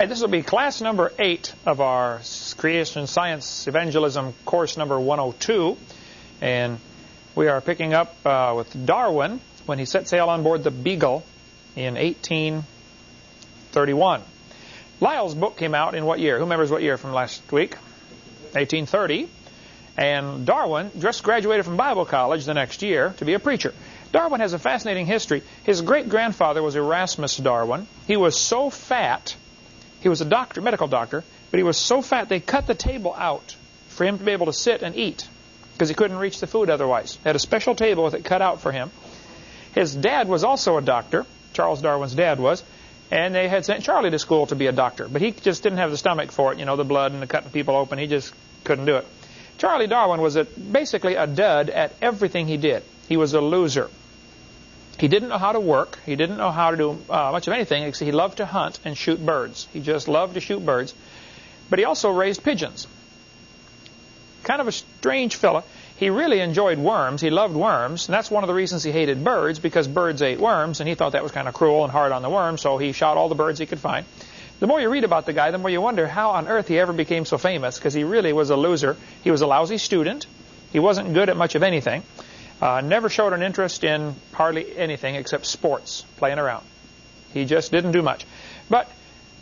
And this will be class number eight of our Creation Science Evangelism course number 102. And we are picking up uh, with Darwin when he set sail on board the Beagle in 1831. Lyell's book came out in what year? Who remembers what year from last week? 1830. And Darwin just graduated from Bible college the next year to be a preacher. Darwin has a fascinating history. His great grandfather was Erasmus Darwin. He was so fat, he was a doctor, medical doctor, but he was so fat they cut the table out for him to be able to sit and eat because he couldn't reach the food otherwise. They had a special table with it cut out for him. His dad was also a doctor. Charles Darwin's dad was. And they had sent Charlie to school to be a doctor. But he just didn't have the stomach for it, you know, the blood and the cutting people open. He just couldn't do it. Charlie Darwin was a, basically a dud at everything he did. He was a loser. He didn't know how to work. He didn't know how to do uh, much of anything. Except he loved to hunt and shoot birds. He just loved to shoot birds. But he also raised pigeons. Kind of a strange fellow. He really enjoyed worms. He loved worms. And that's one of the reasons he hated birds, because birds ate worms, and he thought that was kind of cruel and hard on the worms, so he shot all the birds he could find. The more you read about the guy, the more you wonder how on earth he ever became so famous, because he really was a loser. He was a lousy student. He wasn't good at much of anything. Uh, never showed an interest in hardly anything except sports, playing around. He just didn't do much. But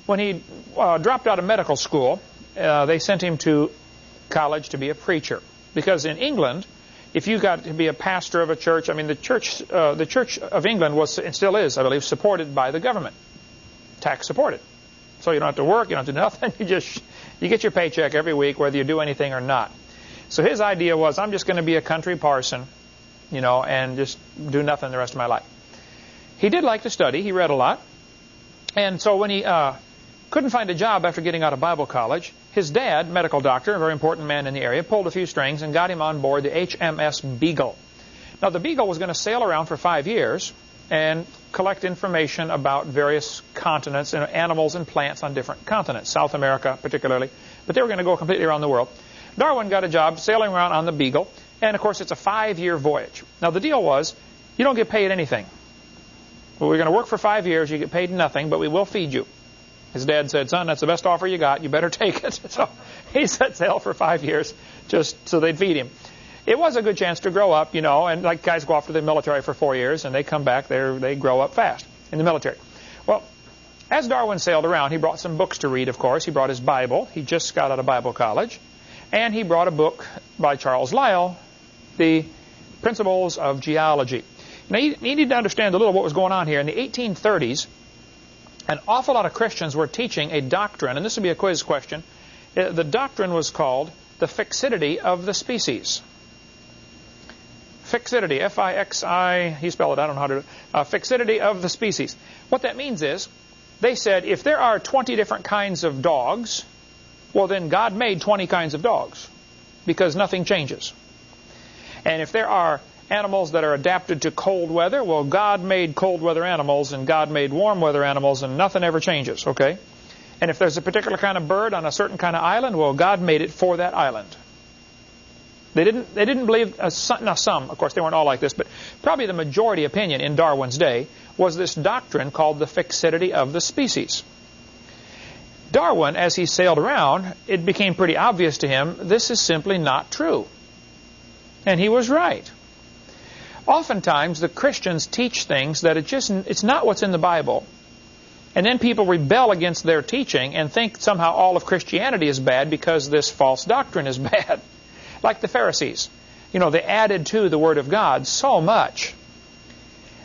when he uh, dropped out of medical school, uh, they sent him to college to be a preacher. Because in England, if you got to be a pastor of a church, I mean, the church, uh, the Church of England was and still is, I believe, supported by the government, tax supported. So you don't have to work, you don't have to do nothing. You just you get your paycheck every week, whether you do anything or not. So his idea was, I'm just going to be a country parson, you know, and just do nothing the rest of my life. He did like to study. He read a lot. And so when he uh, couldn't find a job after getting out of Bible college. His dad, medical doctor, a very important man in the area, pulled a few strings and got him on board the HMS Beagle. Now, the Beagle was going to sail around for five years and collect information about various continents and animals and plants on different continents, South America particularly, but they were going to go completely around the world. Darwin got a job sailing around on the Beagle, and of course it's a five-year voyage. Now the deal was, you don't get paid anything. Well, we're going to work for five years, you get paid nothing, but we will feed you. His dad said, son, that's the best offer you got. You better take it. So he set sail for five years just so they'd feed him. It was a good chance to grow up, you know, and like guys go off to the military for four years and they come back, they they grow up fast in the military. Well, as Darwin sailed around, he brought some books to read, of course. He brought his Bible. He just got out of Bible college. And he brought a book by Charles Lyell, The Principles of Geology. Now, you need to understand a little what was going on here. In the 1830s, an awful lot of Christians were teaching a doctrine, and this would be a quiz question. Uh, the doctrine was called the fixity of the species. Fixity, F-I-X-I, he spelled it, I don't know how to do it. Uh, fixity of the species. What that means is, they said if there are 20 different kinds of dogs, well then God made 20 kinds of dogs because nothing changes. And if there are animals that are adapted to cold weather. Well, God made cold weather animals and God made warm weather animals and nothing ever changes, okay? And if there's a particular kind of bird on a certain kind of island, well, God made it for that island. They didn't, they didn't believe, now some, of course they weren't all like this, but probably the majority opinion in Darwin's day was this doctrine called the fixity of the species. Darwin, as he sailed around, it became pretty obvious to him this is simply not true. And he was right. Oftentimes, the Christians teach things that it just it's not what's in the Bible. And then people rebel against their teaching and think somehow all of Christianity is bad because this false doctrine is bad. like the Pharisees. You know, they added to the Word of God so much.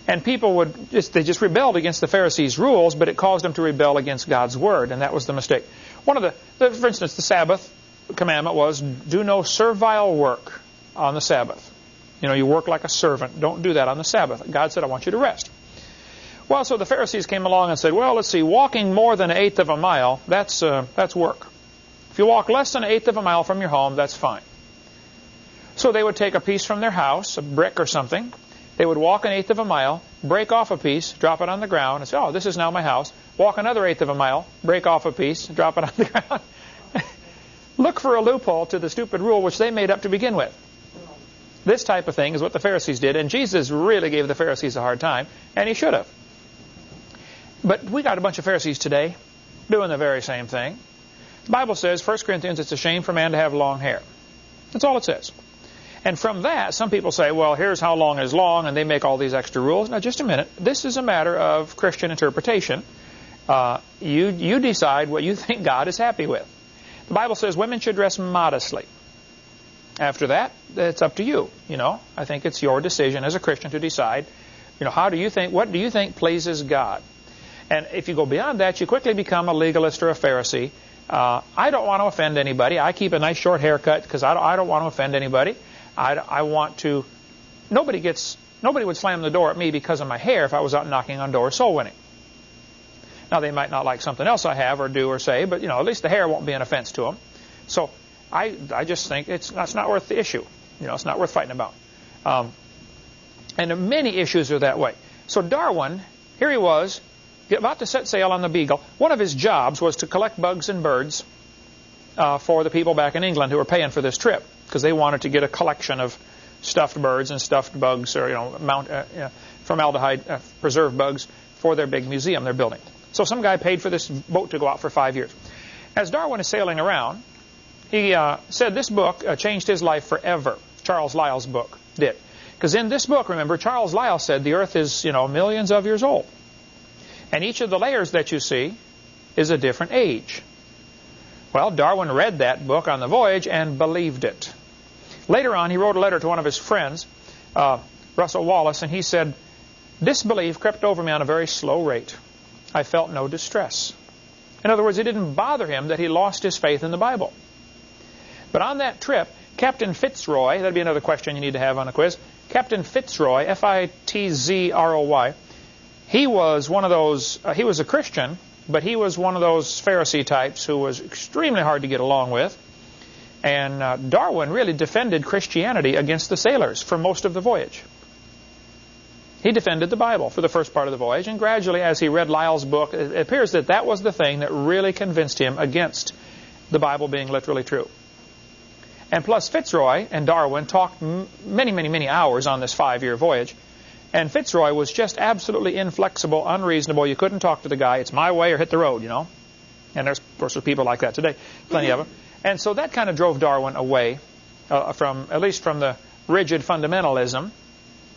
And people would just, they just rebelled against the Pharisees' rules, but it caused them to rebel against God's Word, and that was the mistake. One of the, the for instance, the Sabbath commandment was, do no servile work on the Sabbath. You know, you work like a servant. Don't do that on the Sabbath. God said, I want you to rest. Well, so the Pharisees came along and said, well, let's see, walking more than an eighth of a mile, that's, uh, that's work. If you walk less than an eighth of a mile from your home, that's fine. So they would take a piece from their house, a brick or something. They would walk an eighth of a mile, break off a piece, drop it on the ground, and say, oh, this is now my house. Walk another eighth of a mile, break off a piece, drop it on the ground. Look for a loophole to the stupid rule which they made up to begin with. This type of thing is what the Pharisees did, and Jesus really gave the Pharisees a hard time, and he should have. But we got a bunch of Pharisees today. doing the very same thing. The Bible says, 1 Corinthians, it's a shame for man to have long hair. That's all it says. And from that, some people say, well, here's how long is long, and they make all these extra rules. Now, just a minute. This is a matter of Christian interpretation. Uh, you, you decide what you think God is happy with. The Bible says women should dress modestly. After that, it's up to you. You know, I think it's your decision as a Christian to decide, you know, how do you think, what do you think pleases God? And if you go beyond that, you quickly become a legalist or a Pharisee. Uh, I don't want to offend anybody. I keep a nice short haircut because I don't, I don't want to offend anybody. I, I want to. Nobody gets. Nobody would slam the door at me because of my hair if I was out knocking on doors soul winning. Now they might not like something else I have or do or say, but you know at least the hair won't be an offense to them. So I I just think it's not worth the issue. You know it's not worth fighting about. Um, and many issues are that way. So Darwin, here he was, about to set sail on the Beagle. One of his jobs was to collect bugs and birds uh, for the people back in England who were paying for this trip because they wanted to get a collection of stuffed birds and stuffed bugs or, you know, mount, uh, you know formaldehyde uh, preserved bugs for their big museum they're building. So some guy paid for this boat to go out for five years. As Darwin is sailing around, he uh, said this book uh, changed his life forever. Charles Lyell's book did. Because in this book, remember, Charles Lyell said the Earth is, you know, millions of years old. And each of the layers that you see is a different age. Well, Darwin read that book on the voyage and believed it. Later on, he wrote a letter to one of his friends, uh, Russell Wallace, and he said, Disbelief crept over me on a very slow rate. I felt no distress. In other words, it didn't bother him that he lost his faith in the Bible. But on that trip, Captain Fitzroy, that'd be another question you need to have on a quiz, Captain Fitzroy, F-I-T-Z-R-O-Y, he was one of those, uh, he was a Christian, but he was one of those Pharisee types who was extremely hard to get along with. And uh, Darwin really defended Christianity against the sailors for most of the voyage. He defended the Bible for the first part of the voyage, and gradually, as he read Lyell's book, it appears that that was the thing that really convinced him against the Bible being literally true. And plus, Fitzroy and Darwin talked many, many, many hours on this five-year voyage. And Fitzroy was just absolutely inflexible, unreasonable. You couldn't talk to the guy. It's my way or hit the road, you know. And there's, of course, there's people like that today, plenty of them. And so that kind of drove Darwin away uh, from, at least from the rigid fundamentalism.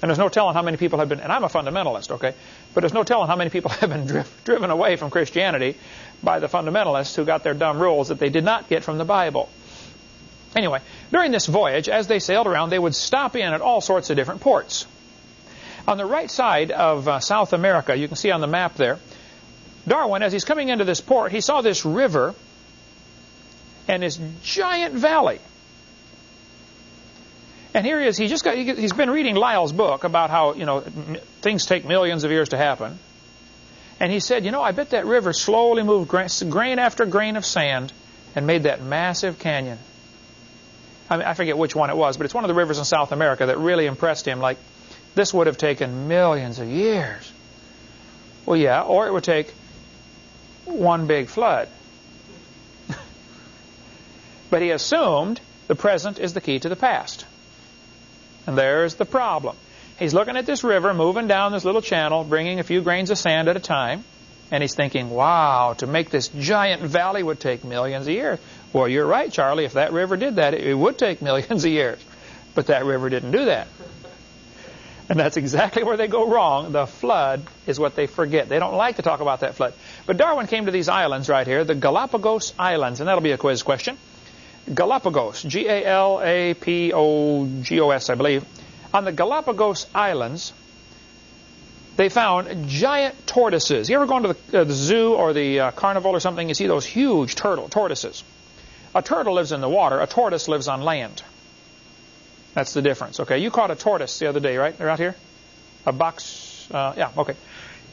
And there's no telling how many people have been, and I'm a fundamentalist, okay, but there's no telling how many people have been dri driven away from Christianity by the fundamentalists who got their dumb rules that they did not get from the Bible. Anyway, during this voyage, as they sailed around, they would stop in at all sorts of different ports. On the right side of uh, South America, you can see on the map there, Darwin, as he's coming into this port, he saw this river and this giant valley. And here he is. He just got. He's been reading Lyell's book about how you know things take millions of years to happen. And he said, you know, I bet that river slowly moved grain after grain of sand and made that massive canyon. I, mean, I forget which one it was, but it's one of the rivers in South America that really impressed him. Like, this would have taken millions of years. Well, yeah, or it would take one big flood. but he assumed the present is the key to the past. And there's the problem. He's looking at this river moving down this little channel, bringing a few grains of sand at a time. And he's thinking, wow, to make this giant valley would take millions of years. Well, you're right, Charlie. If that river did that, it would take millions of years. But that river didn't do that. And that's exactly where they go wrong. The flood is what they forget. They don't like to talk about that flood. But Darwin came to these islands right here, the Galapagos Islands, and that'll be a quiz question. Galapagos, G-A-L-A-P-O-G-O-S, I believe. On the Galapagos Islands, they found giant tortoises. You ever gone to the, uh, the zoo or the uh, carnival or something? You see those huge turtle tortoises. A turtle lives in the water. A tortoise lives on land. That's the difference. Okay, you caught a tortoise the other day, right? They're out here. A box. Uh, yeah. Okay.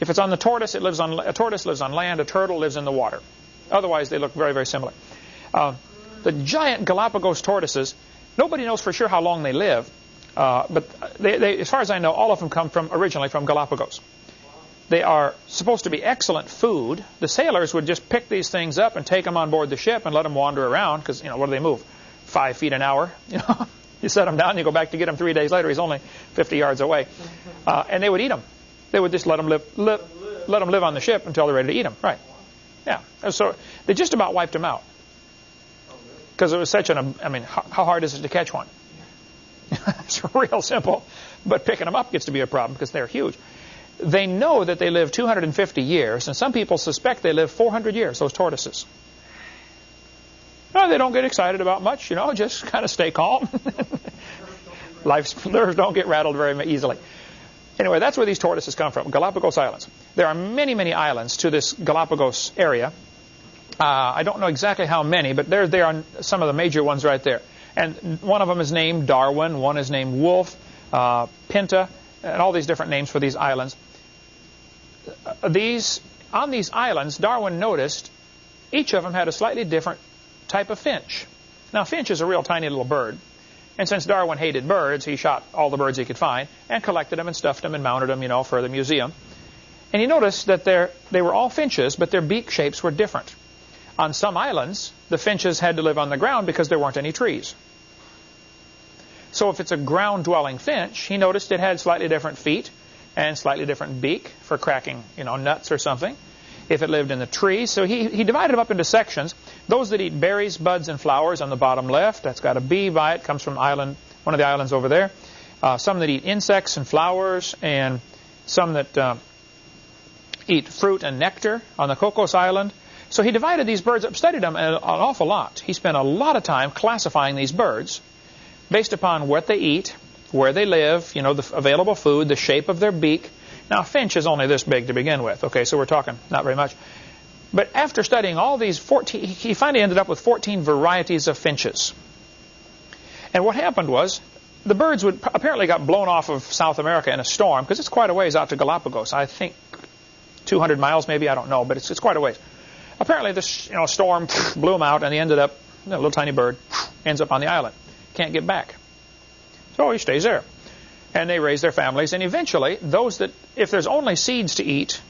If it's on the tortoise, it lives on a tortoise lives on land. A turtle lives in the water. Otherwise, they look very, very similar. Uh, the giant Galapagos tortoises. Nobody knows for sure how long they live, uh, but they, they, as far as I know, all of them come from originally from Galapagos. They are supposed to be excellent food. The sailors would just pick these things up and take them on board the ship and let them wander around because, you know, what do they move? Five feet an hour, you know. You set them down, you go back to get him three days later. He's only 50 yards away. Uh, and they would eat them. They would just let them live, live, let them live on the ship until they're ready to eat them. Right. Yeah. So they just about wiped them out. Because it was such an, I mean, how hard is it to catch one? it's real simple, but picking them up gets to be a problem because they're huge. They know that they live 250 years, and some people suspect they live 400 years, those tortoises. No, they don't get excited about much, you know, just kind of stay calm. Life's nerves don't get rattled very easily. Anyway, that's where these tortoises come from, Galapagos Islands. There are many, many islands to this Galapagos area. Uh, I don't know exactly how many, but there, there are some of the major ones right there. And one of them is named Darwin, one is named Wolf, uh, Pinta, and all these different names for these islands. Uh, these On these islands, Darwin noticed each of them had a slightly different type of finch. Now, finch is a real tiny little bird. And since Darwin hated birds, he shot all the birds he could find and collected them and stuffed them and mounted them, you know, for the museum. And he noticed that they were all finches, but their beak shapes were different. On some islands, the finches had to live on the ground because there weren't any trees. So if it's a ground-dwelling finch, he noticed it had slightly different feet and slightly different beak for cracking, you know, nuts or something. If it lived in the trees, so he, he divided them up into sections. Those that eat berries, buds, and flowers on the bottom left, that's got a B by it, comes from island, one of the islands over there. Uh, some that eat insects and flowers, and some that uh, eat fruit and nectar on the Cocos Island. So he divided these birds up, studied them an awful lot. He spent a lot of time classifying these birds based upon what they eat, where they live, you know, the available food, the shape of their beak. Now, finch is only this big to begin with, okay, so we're talking not very much. But after studying all these 14, he finally ended up with 14 varieties of finches. And what happened was, the birds would apparently got blown off of South America in a storm, because it's quite a ways out to Galapagos. I think 200 miles maybe, I don't know, but it's, it's quite a ways. Apparently this you know, storm blew them out, and he ended up, a little tiny bird, ends up on the island. Can't get back. So he stays there. And they raise their families, and eventually, those that, if there's only seeds to eat,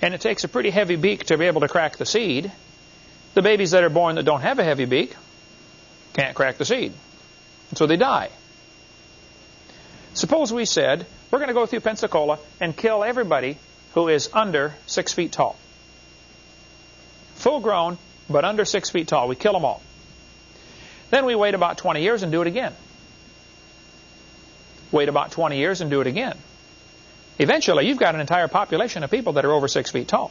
and it takes a pretty heavy beak to be able to crack the seed, the babies that are born that don't have a heavy beak can't crack the seed. And so they die. Suppose we said, we're going to go through Pensacola and kill everybody who is under six feet tall. Full grown, but under six feet tall. We kill them all. Then we wait about 20 years and do it again. Wait about 20 years and do it again. Eventually, you've got an entire population of people that are over six feet tall.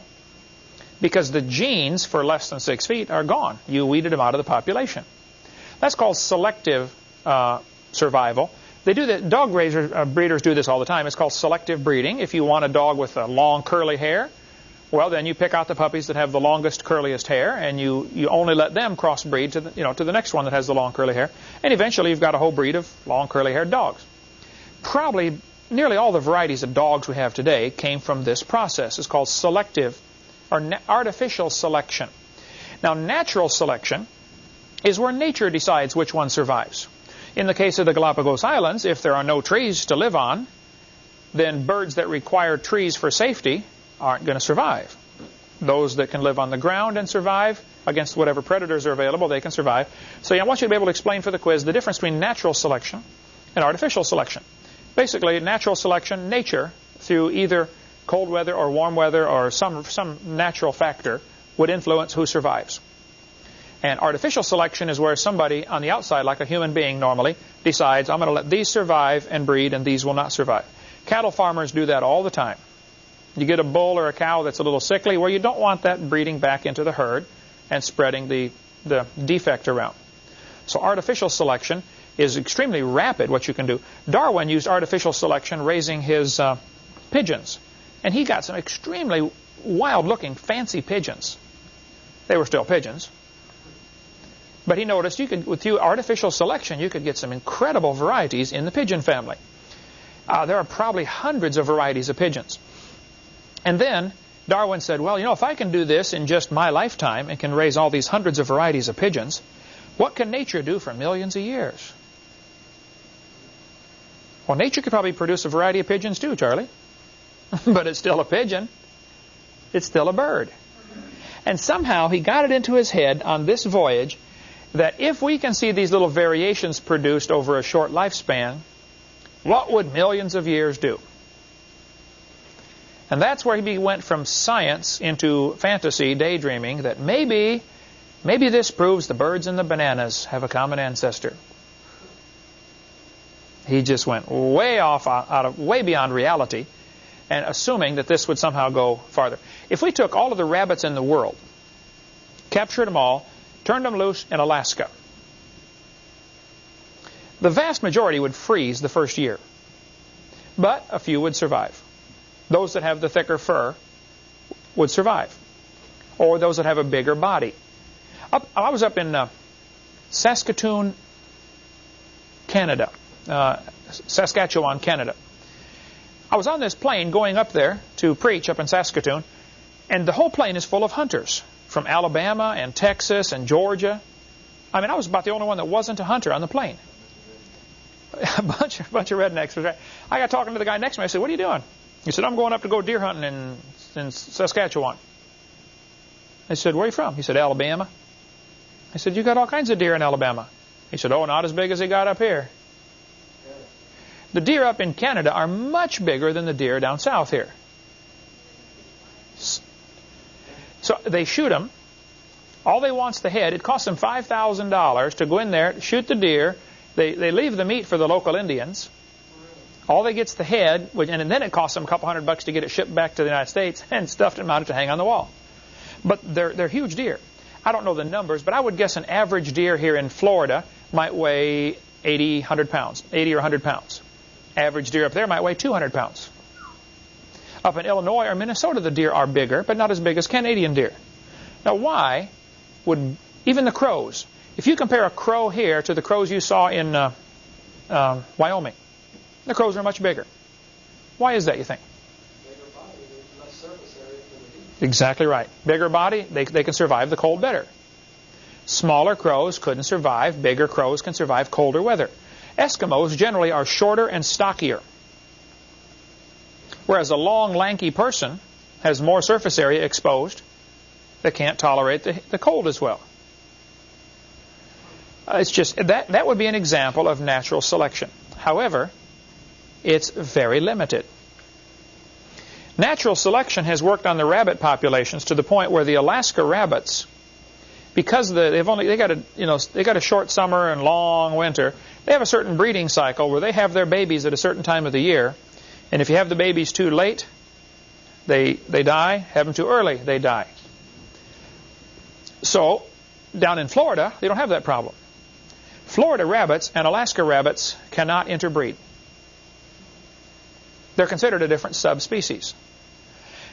Because the genes for less than six feet are gone. You weeded them out of the population. That's called selective uh, survival. They do that. Dog raisers, uh, breeders do this all the time. It's called selective breeding. If you want a dog with long curly hair, well, then you pick out the puppies that have the longest, curliest hair, and you, you only let them crossbreed to the, you know, to the next one that has the long, curly hair. And eventually you've got a whole breed of long, curly-haired dogs. Probably nearly all the varieties of dogs we have today came from this process. It's called selective or artificial selection. Now, natural selection is where nature decides which one survives. In the case of the Galapagos Islands, if there are no trees to live on, then birds that require trees for safety aren't going to survive. Those that can live on the ground and survive against whatever predators are available, they can survive. So yeah, I want you to be able to explain for the quiz the difference between natural selection and artificial selection. Basically, natural selection, nature, through either cold weather or warm weather or some, some natural factor, would influence who survives. And artificial selection is where somebody on the outside, like a human being normally, decides, I'm going to let these survive and breed and these will not survive. Cattle farmers do that all the time. You get a bull or a cow that's a little sickly, where you don't want that breeding back into the herd and spreading the, the defect around. So artificial selection is extremely rapid, what you can do. Darwin used artificial selection raising his uh, pigeons. And he got some extremely wild-looking, fancy pigeons. They were still pigeons. But he noticed you could, with you artificial selection, you could get some incredible varieties in the pigeon family. Uh, there are probably hundreds of varieties of pigeons. And then Darwin said, well, you know, if I can do this in just my lifetime and can raise all these hundreds of varieties of pigeons, what can nature do for millions of years? Well, nature could probably produce a variety of pigeons too, Charlie. but it's still a pigeon. It's still a bird. And somehow he got it into his head on this voyage that if we can see these little variations produced over a short lifespan, what would millions of years do? And that's where he went from science into fantasy, daydreaming, that maybe, maybe this proves the birds and the bananas have a common ancestor. He just went way off out of way beyond reality and assuming that this would somehow go farther. If we took all of the rabbits in the world, captured them all, turned them loose in Alaska, the vast majority would freeze the first year. But a few would survive. Those that have the thicker fur would survive. Or those that have a bigger body. Up, I was up in uh, Saskatoon, Canada, uh, Saskatchewan, Canada. I was on this plane going up there to preach up in Saskatoon, and the whole plane is full of hunters from Alabama and Texas and Georgia. I mean, I was about the only one that wasn't a hunter on the plane. A bunch, a bunch of rednecks. I got talking to the guy next to me. I said, "What are you doing?" He said, "I'm going up to go deer hunting in in Saskatchewan." I said, "Where are you from?" He said, "Alabama." I said, "You got all kinds of deer in Alabama." He said, "Oh, not as big as they got up here." The deer up in Canada are much bigger than the deer down south here. So they shoot them. All they want's the head. It costs them $5,000 to go in there, shoot the deer. They, they leave the meat for the local Indians. All they get's the head, and then it costs them a couple hundred bucks to get it shipped back to the United States and stuffed and mounted to hang on the wall. But they're, they're huge deer. I don't know the numbers, but I would guess an average deer here in Florida might weigh 80, 100 pounds, 80 or 100 pounds. Average deer up there might weigh 200 pounds. Up in Illinois or Minnesota, the deer are bigger, but not as big as Canadian deer. Now, why would even the crows, if you compare a crow here to the crows you saw in uh, uh, Wyoming, the crows are much bigger. Why is that, you think? Exactly right. Bigger body, they, they can survive the cold better. Smaller crows couldn't survive. Bigger crows can survive colder weather. Eskimos generally are shorter and stockier. Whereas a long, lanky person has more surface area exposed that can't tolerate the, the cold as well. Uh, it's just that that would be an example of natural selection. However, it's very limited. Natural selection has worked on the rabbit populations to the point where the Alaska rabbits, because the, they've only they got a you know they got a short summer and long winter, they have a certain breeding cycle where they have their babies at a certain time of the year. And if you have the babies too late, they, they die. Have them too early, they die. So, down in Florida, they don't have that problem. Florida rabbits and Alaska rabbits cannot interbreed. They're considered a different subspecies.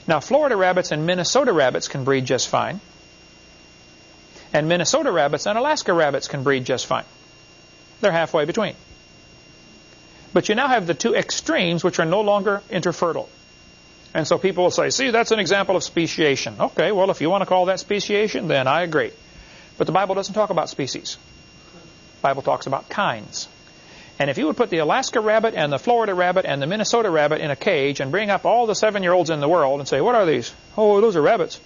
Now, Florida rabbits and Minnesota rabbits can breed just fine. And Minnesota rabbits and Alaska rabbits can breed just fine. They're halfway between. But you now have the two extremes which are no longer interfertile. And so people will say, see, that's an example of speciation. Okay, well, if you want to call that speciation, then I agree. But the Bible doesn't talk about species. The Bible talks about kinds. And if you would put the Alaska rabbit and the Florida rabbit and the Minnesota rabbit in a cage and bring up all the seven-year-olds in the world and say, what are these? Oh, those are rabbits.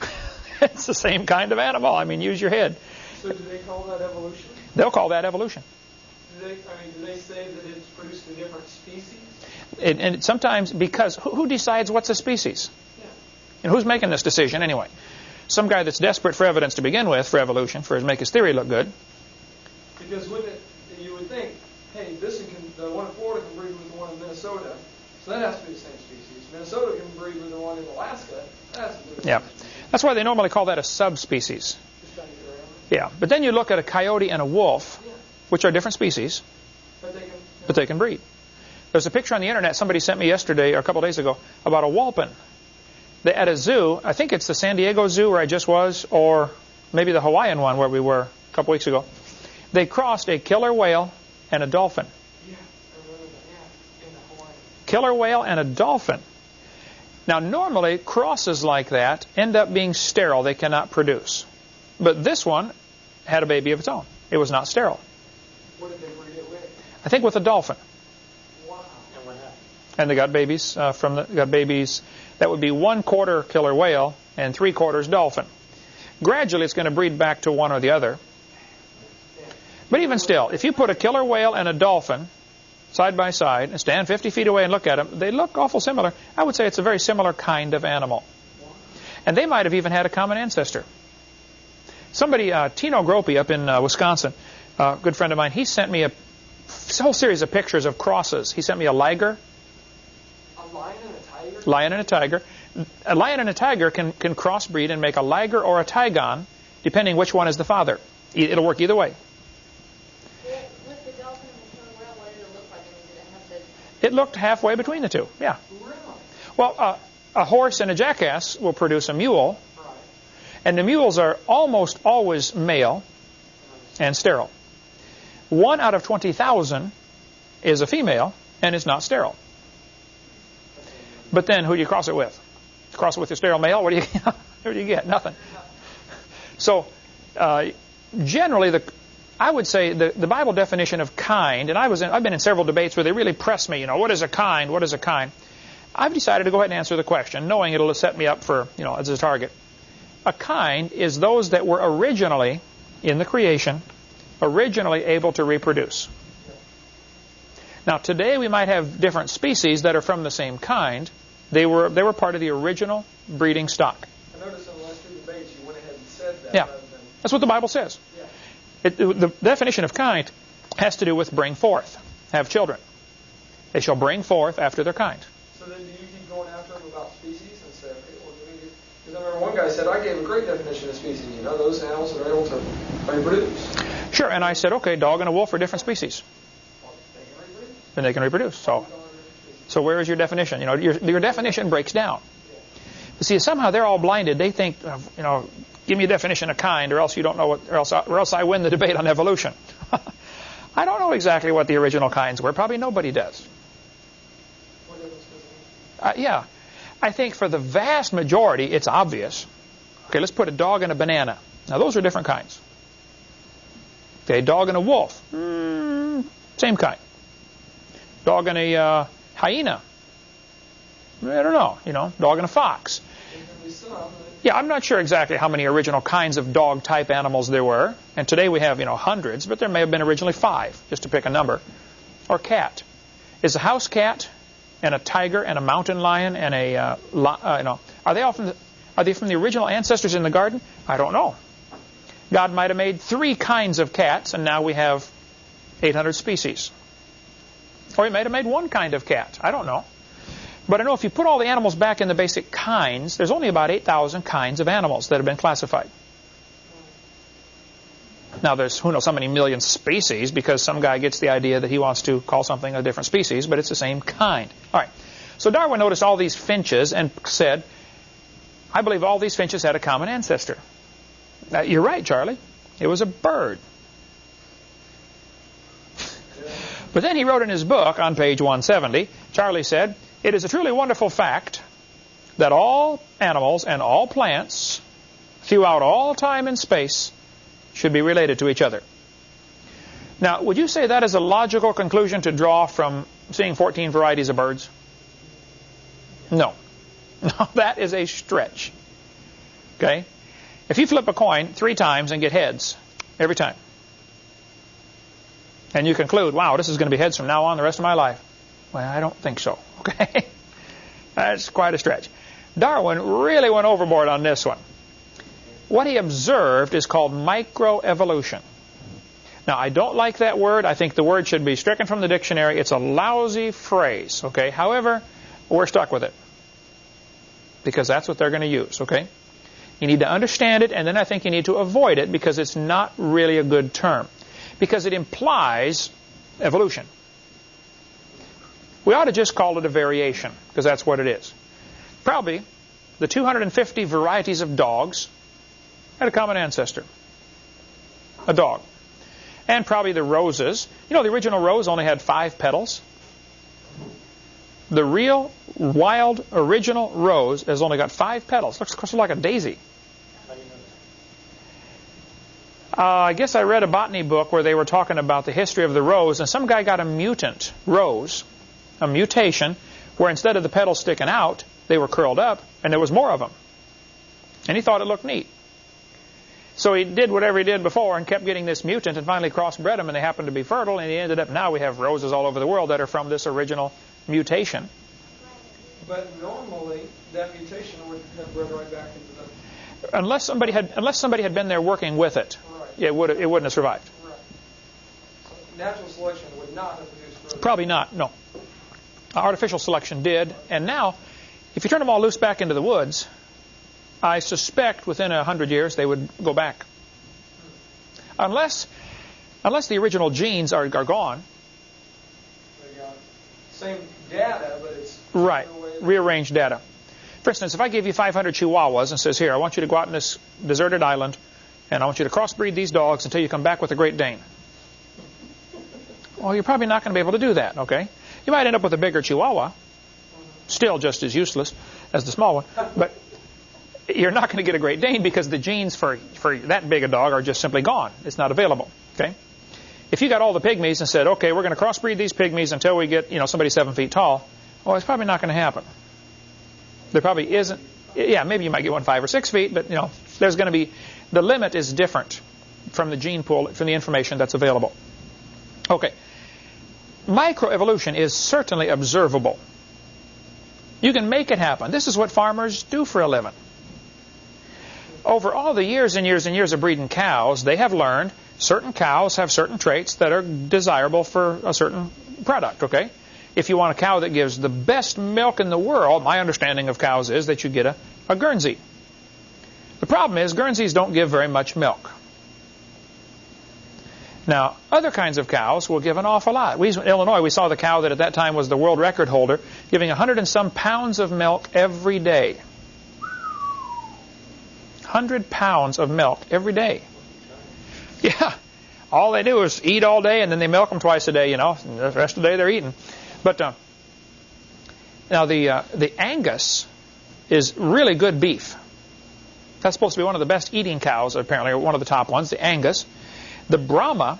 it's the same kind of animal. I mean, use your head. So do they call that evolution? They'll call that evolution. Do they, I mean, do they say that it's produced a different species? And, and sometimes because who, who, decides what's a species? Yeah. And who's making this decision anyway? Some guy that's desperate for evidence to begin with for evolution, for his make his theory look good. Because wouldn't it, you would think, hey, this can, the one in Florida can breed with the one in Minnesota, so that has to be the same species. Minnesota can breed with the one in Alaska. That has to be the yeah. That's why they normally call that a subspecies. Just trying to get around it. Yeah. But then you look at a coyote and a wolf, which are different species, But they can. breed. There's a picture on the internet somebody sent me yesterday or a couple days ago about a wholphin. They, at a zoo, I think it's the San Diego Zoo where I just was, or maybe the Hawaiian one where we were a couple weeks ago. They crossed a killer whale and a dolphin. Killer whale and a dolphin. Now, normally, crosses like that end up being sterile. They cannot produce. But this one had a baby of its own. It was not sterile. What did they breed it with? I think with a dolphin. Wow. And what happened? And they got babies uh, from the got babies that would be one quarter killer whale and three quarters dolphin. Gradually, it's going to breed back to one or the other. But even still, if you put a killer whale and a dolphin side by side and stand 50 feet away and look at them, they look awful similar. I would say it's a very similar kind of animal. And they might have even had a common ancestor. Somebody, uh, Tino Gropey up in uh, Wisconsin, a uh, good friend of mine, he sent me a whole series of pictures of crosses. He sent me a liger. A lion and a tiger? Lion and a tiger. A lion and a tiger can, can crossbreed and make a liger or a tigon, depending which one is the father. It'll work either way. It looked halfway between the two. Yeah. Well, uh, a horse and a jackass will produce a mule, and the mules are almost always male and sterile. One out of 20,000 is a female and is not sterile. But then who do you cross it with? Cross it with a sterile male? What do you, what do you get? Nothing. So uh, generally, the I would say the, the Bible definition of kind, and I was in, I've been in several debates where they really press me, you know, what is a kind? What is a kind? I've decided to go ahead and answer the question, knowing it'll set me up for, you know, as a target. A kind is those that were originally, in the creation, originally able to reproduce. Now, today we might have different species that are from the same kind. They were, they were part of the original breeding stock. I noticed in the last two debates you went ahead and said that. Yeah. That's what the Bible says. It, the definition of kind has to do with bring forth, have children. They shall bring forth after their kind. So then do you I remember one guy said, I gave a great definition of species. You know, those animals that are able to reproduce. Sure, and I said, okay, dog and a wolf are different species. Well, they can reproduce. Then they can reproduce. So, so where is your definition? You know, your, your definition breaks down. But see, somehow they're all blinded. They think, you know, Give me a definition of kind, or else you don't know what, or else, I, or else I win the debate on evolution. I don't know exactly what the original kinds were. Probably nobody does. Uh, yeah. I think for the vast majority, it's obvious. Okay, let's put a dog and a banana. Now, those are different kinds. Okay, dog and a wolf. Mm, same kind. Dog and a uh, hyena. I don't know. You know, dog and a fox. Yeah, I'm not sure exactly how many original kinds of dog type animals there were. And today we have, you know, hundreds, but there may have been originally five, just to pick a number. Or cat. Is a house cat and a tiger and a mountain lion and a, uh, li- uh, you know, are they often, are they from the original ancestors in the garden? I don't know. God might have made three kinds of cats, and now we have 800 species. Or he might have made one kind of cat. I don't know. But I know if you put all the animals back in the basic kinds, there's only about 8,000 kinds of animals that have been classified. Now there's who knows how many million species because some guy gets the idea that he wants to call something a different species, but it's the same kind. All right. So Darwin noticed all these finches and said, I believe all these finches had a common ancestor. You're right, Charlie. It was a bird. But then he wrote in his book on page 170, Charlie said, it is a truly wonderful fact that all animals and all plants throughout all time and space should be related to each other. Now, would you say that is a logical conclusion to draw from seeing 14 varieties of birds? No. No, that is a stretch. Okay? If you flip a coin three times and get heads every time, and you conclude, wow, this is going to be heads from now on the rest of my life, well, I don't think so. Okay? That's quite a stretch. Darwin really went overboard on this one. What he observed is called microevolution. Now, I don't like that word. I think the word should be stricken from the dictionary. It's a lousy phrase, okay? However, we're stuck with it. Because that's what they're going to use, okay? You need to understand it, and then I think you need to avoid it because it's not really a good term. Because it implies evolution. We ought to just call it a variation, because that's what it is. Probably the 250 varieties of dogs had a common ancestor. A dog. And probably the roses. You know, the original rose only had five petals. The real, wild, original rose has only got five petals. Looks sort of like a daisy. Uh, I guess I read a botany book where they were talking about the history of the rose, and some guy got a mutant rose a mutation where instead of the petals sticking out, they were curled up, and there was more of them. And he thought it looked neat. So he did whatever he did before and kept getting this mutant and finally crossbred them and they happened to be fertile and he ended up, now we have roses all over the world that are from this original mutation. But normally, that mutation would have bred right back into the... Unless somebody had, unless somebody had been there working with it, Right. it, would, it wouldn't have survived. Right. So natural selection would not have produced growth. Probably not, no. Artificial selection did, and now, if you turn them all loose back into the woods, I suspect within a hundred years they would go back. Unless, unless the original genes are, are gone, same data, but it's... right, the way that- rearranged data. For instance, if I gave you 500 Chihuahuas and says, here, I want you to go out on this deserted island, and I want you to crossbreed these dogs until you come back with a Great Dane. Well, you're probably not going to be able to do that, okay? You might end up with a bigger Chihuahua, still just as useless as the small one, but you're not going to get a Great Dane because the genes for, for that big a dog are just simply gone. It's not available, okay? If you got all the pygmies and said, okay, we're going to crossbreed these pygmies until we get, you know, somebody seven feet tall, well, it's probably not going to happen. There probably isn't. Yeah, maybe you might get one five or six feet, but you know, there's going to be the limit is different from the gene pool from the information that's available. Okay, microevolution is certainly observable. You can make it happen. This is what farmers do for a living. Over all the years and years and years of breeding cows, they have learned certain cows have certain traits that are desirable for a certain product, okay? If you want a cow that gives the best milk in the world, my understanding of cows is that you get a, a Guernsey. The problem is Guernseys don't give very much milk. Now, other kinds of cows will give an awful lot. We, in Illinois, we saw the cow that at that time was the world record holder, giving 100 and some pounds of milk every day. 100 pounds of milk every day. Yeah. All they do is eat all day and then they milk them twice a day, you know. The rest of the day they're eating. But uh, now the uh, the Angus is really good beef. That's supposed to be one of the best eating cows, apparently, or one of the top ones, the Angus. The Brahma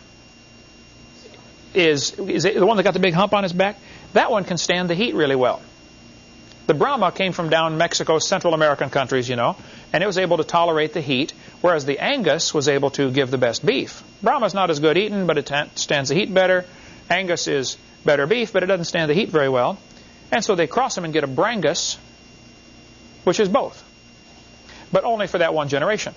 is, is the one that got the big hump on his back. That one can stand the heat really well. The Brahma came from down Mexico, Central American countries, you know, and it was able to tolerate the heat, whereas the Angus was able to give the best beef. Brahma's not as good eating, but it stands the heat better. Angus is better beef, but it doesn't stand the heat very well. And so they cross them and get a Brangus, which is both, but only for that one generation.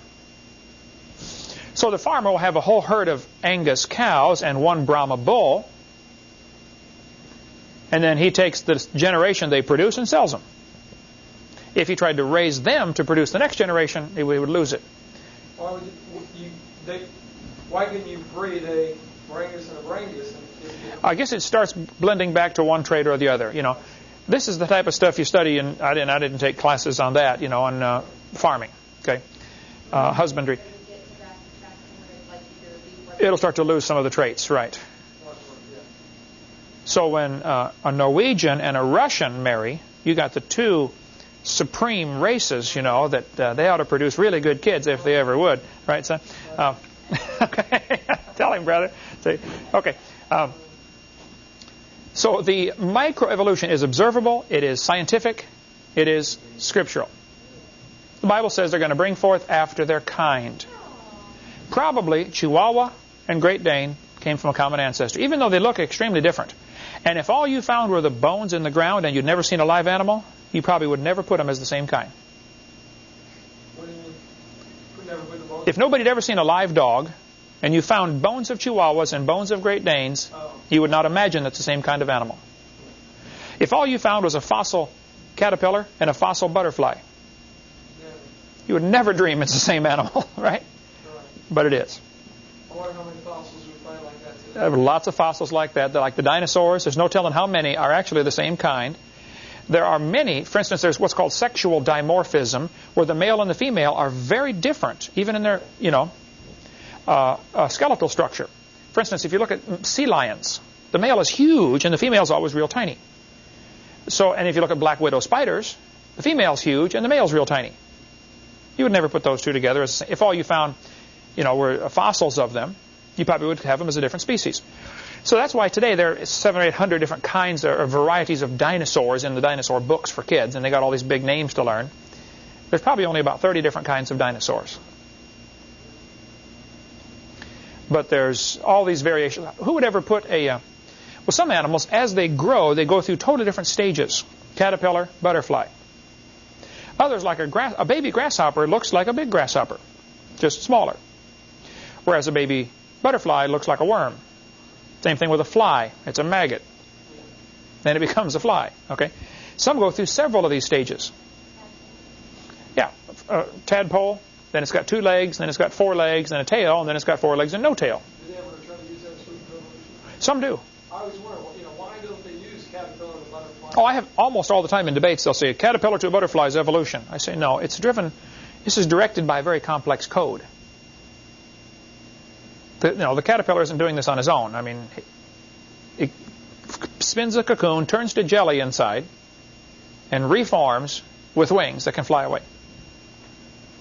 So the farmer will have a whole herd of Angus cows and one Brahma bull, and then he takes the generation they produce and sells them. If he tried to raise them to produce the next generation, he would lose it. Why would you, you they, why couldn't you breed a Brangus and a Brangus? I guess it starts blending back to one trait or the other. You know, this is the type of stuff you study, and I didn't. I didn't take classes on that. You know, on uh, farming. Okay, uh, husbandry. It'll start to lose some of the traits, right? So when uh, a Norwegian and a Russian marry, you got the two supreme races, you know, that uh, they ought to produce really good kids if they ever would, right, son? Uh, okay, tell him, brother. Okay. Um, so the microevolution is observable, it is scientific, it is scriptural. The Bible says they're going to bring forth after their kind. Probably Chihuahua and Great Dane came from a common ancestor, even though they look extremely different. And if all you found were the bones in the ground and you'd never seen a live animal, you probably would never put them as the same kind. If nobody had ever seen a live dog, and you found bones of Chihuahuas and bones of Great Danes, you would not imagine that's the same kind of animal. If all you found was a fossil caterpillar and a fossil butterfly, you would never dream it's the same animal? Right. But it is. There are lots of fossils like that. They're like the dinosaurs. There's no telling how many are actually the same kind. There are many, for instance, there's what's called sexual dimorphism, where the male and the female are very different, even in their, you know, uh, uh, skeletal structure. For instance, if you look at sea lions, the male is huge and the female is always real tiny. So, and if you look at black widow spiders, the female's huge and the male's real tiny. You would never put those two together. If all you found, you know, were fossils of them, you probably would have them as a different species. So that's why today there are seven or eight hundred different kinds or varieties of dinosaurs in the dinosaur books for kids, and they got all these big names to learn. There's probably only about 30 different kinds of dinosaurs. But there's all these variations. Who would ever put a... Uh, well, some animals, as they grow, they go through totally different stages. Caterpillar, butterfly. Others, like a, grass, a baby grasshopper, looks like a big grasshopper, just smaller. Whereas a baby butterfly looks like a worm. Same thing with a fly. It's a maggot. Then it becomes a fly. Okay. Some go through several of these stages. Yeah, a tadpole. Then it's got two legs. Then it's got four legs and a tail. And then it's got four legs and no tail. Do they ever try to use that? Some do. I always wonder, you know, why don't they use caterpillar and butterfly? Oh, I have almost all the time in debates. They'll say caterpillar to a butterfly's evolution. I say no. It's driven. This is directed by a very complex code. The, you know, the caterpillar isn't doing this on his own. I mean, it spins a cocoon, turns to jelly inside, and reforms with wings that can fly away.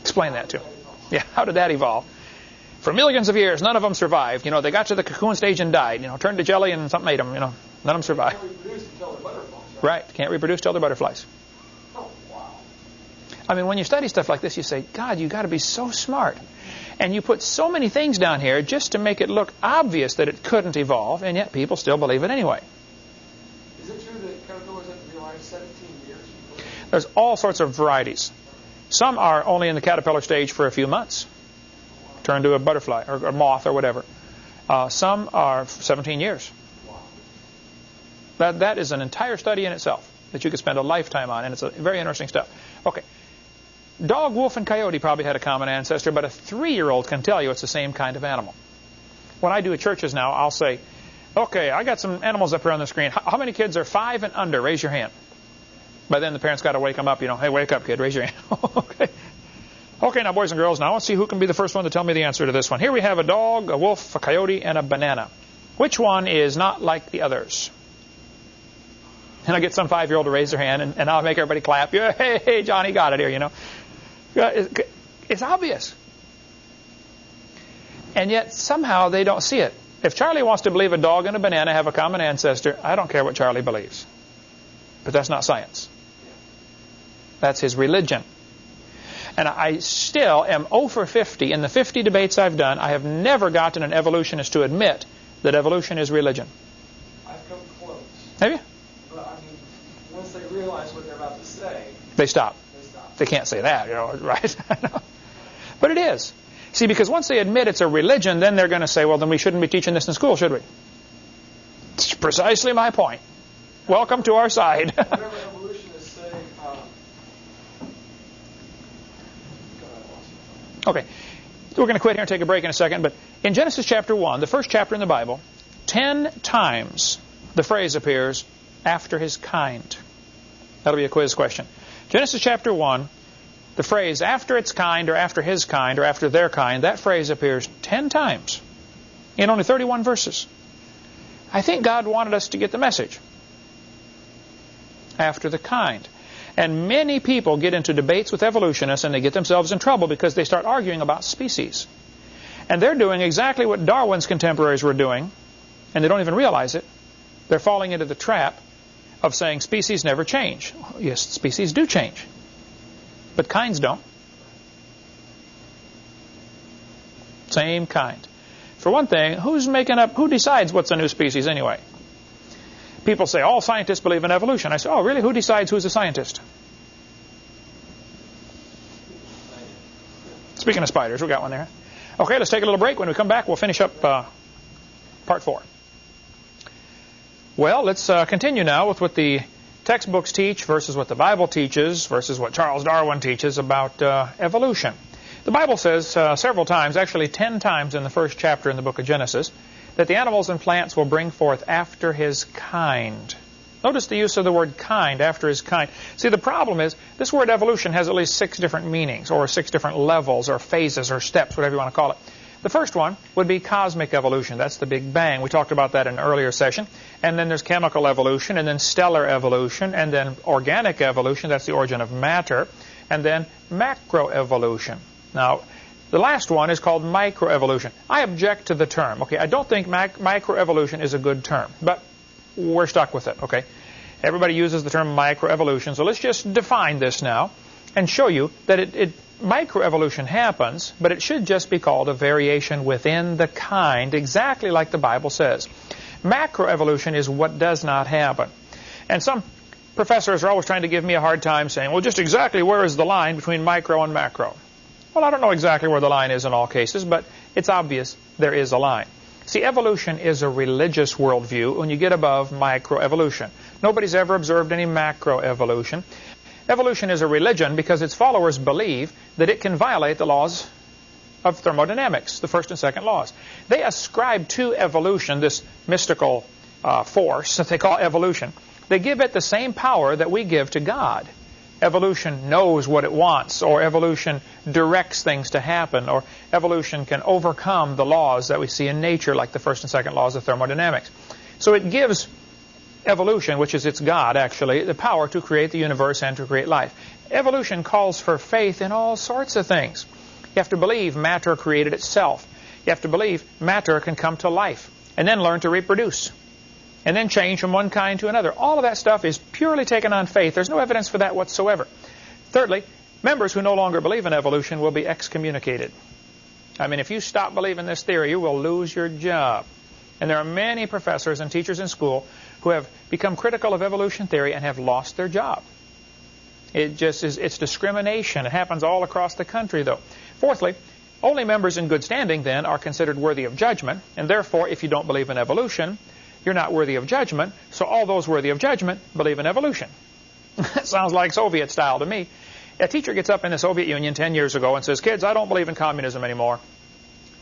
Explain that to him. Yeah, how did that evolve? For millions of years, none of them survived. You know, they got to the cocoon stage and died. You know, turned to jelly and something ate them. You know, none of them survived. Can't reproduce until they're butterflies. Right, can't reproduce till they're butterflies. I mean, when you study stuff like this, you say, God, you got to be so smart. And you put so many things down here just to make it look obvious that it couldn't evolve, and yet people still believe it anyway. Is it true that caterpillars have to be alive 17 years? There's all sorts of varieties. Some are only in the caterpillar stage for a few months, turn to a butterfly or a moth or whatever. Uh, some are 17 years. That, that is an entire study in itself that you could spend a lifetime on, and it's a very interesting stuff. Okay. Dog, wolf, and coyote probably had a common ancestor, but a three-year-old can tell you it's the same kind of animal. When I do at churches now, I'll say, okay, I got some animals up here on the screen. How, many kids are five and under? Raise your hand. By then the parents got to wake them up, you know, hey, wake up, kid, raise your hand. okay. Okay, now, boys and girls, now let's see who can be the first one to tell me the answer to this one. Here we have a dog, a wolf, a coyote, and a banana. Which one is not like the others? And I get some five-year-old to raise their hand, and, and I'll make everybody clap. Yeah, hey, hey, Johnny got it here, you know. It's obvious. And yet, somehow, they don't see it. If Charlie wants to believe a dog and a banana have a common ancestor, I don't care what Charlie believes. But that's not science. That's his religion. And I still am 0 for 50. In the 50 debates I've done, I have never gotten an evolutionist to admit that evolution is religion. I've come close. Have you? But I mean, once they realize what they're about to say, They stop. They can't say that, you know, right? but it is. See, because once they admit it's a religion, then they're going to say, well, then we shouldn't be teaching this in school, should we? It's precisely my point. Welcome to our side. Okay. We're going to quit here and take a break in a second, but in Genesis chapter 1, the first chapter in the Bible, ten times the phrase appears, after his kind. That'll be a quiz question. Genesis chapter 1, the phrase after its kind or after his kind or after their kind, that phrase appears 10 times in only 31 verses. I think God wanted us to get the message. After the kind. And many people get into debates with evolutionists and they get themselves in trouble because they start arguing about species. And they're doing exactly what Darwin's contemporaries were doing, and they don't even realize it. They're falling into the trap of saying species never change. Yes, species do change, but kinds don't. Same kind. For one thing, who's making up, who decides what's a new species anyway? People say, all scientists believe in evolution. I say, oh, really? Who decides who's a scientist? Speaking of spiders, we got one there. Okay, let's take a little break. When we come back, we'll finish up uh, part four. Well, let's uh, continue now with what the textbooks teach versus what the Bible teaches versus what Charles Darwin teaches about uh, evolution. The Bible says uh, several times, actually ten times in the first chapter in the book of Genesis, that the animals and plants will bring forth after his kind. Notice the use of the word kind, after his kind. See, the problem is this word evolution has at least six different meanings, or six different levels, or phases, or steps, whatever you want to call it. The first one would be cosmic evolution. That's the Big Bang. We talked about that in an earlier session. And then there's chemical evolution, and then stellar evolution, and then organic evolution. That's the origin of matter. And then macroevolution. Now, the last one is called microevolution. I object to the term. Okay, I don't think microevolution is a good term, but we're stuck with it. Okay, everybody uses the term microevolution, so let's just define this now and show you that it, it microevolution happens, but it should just be called a variation within the kind, exactly like the Bible says. Macroevolution is what does not happen. And some professors are always trying to give me a hard time saying, well, just exactly where is the line between micro and macro? Well, I don't know exactly where the line is in all cases, but it's obvious there is a line. See, evolution is a religious worldview when you get above microevolution. Nobody's ever observed any macroevolution. Evolution is a religion because its followers believe that it can violate the laws of thermodynamics, the first and second laws. They ascribe to evolution this mystical uh, force that they call evolution. They give it the same power that we give to God. Evolution knows what it wants, or evolution directs things to happen, or evolution can overcome the laws that we see in nature, like the first and second laws of thermodynamics. So it gives evolution, which is its God actually, the power to create the universe and to create life. Evolution calls for faith in all sorts of things. You have to believe matter created itself. You have to believe matter can come to life and then learn to reproduce and then change from one kind to another. All of that stuff is purely taken on faith. There's no evidence for that whatsoever. Thirdly, members who no longer believe in evolution will be excommunicated. I mean, if you stop believing this theory, you will lose your job. And there are many professors and teachers in school who have become critical of evolution theory and have lost their job. It just is, it's discrimination. It happens all across the country, though. Fourthly, only members in good standing, then, are considered worthy of judgment, and therefore, if you don't believe in evolution, you're not worthy of judgment, so all those worthy of judgment believe in evolution. that sounds like Soviet style to me. A teacher gets up in the Soviet Union 10 years ago and says, kids, I don't believe in communism anymore.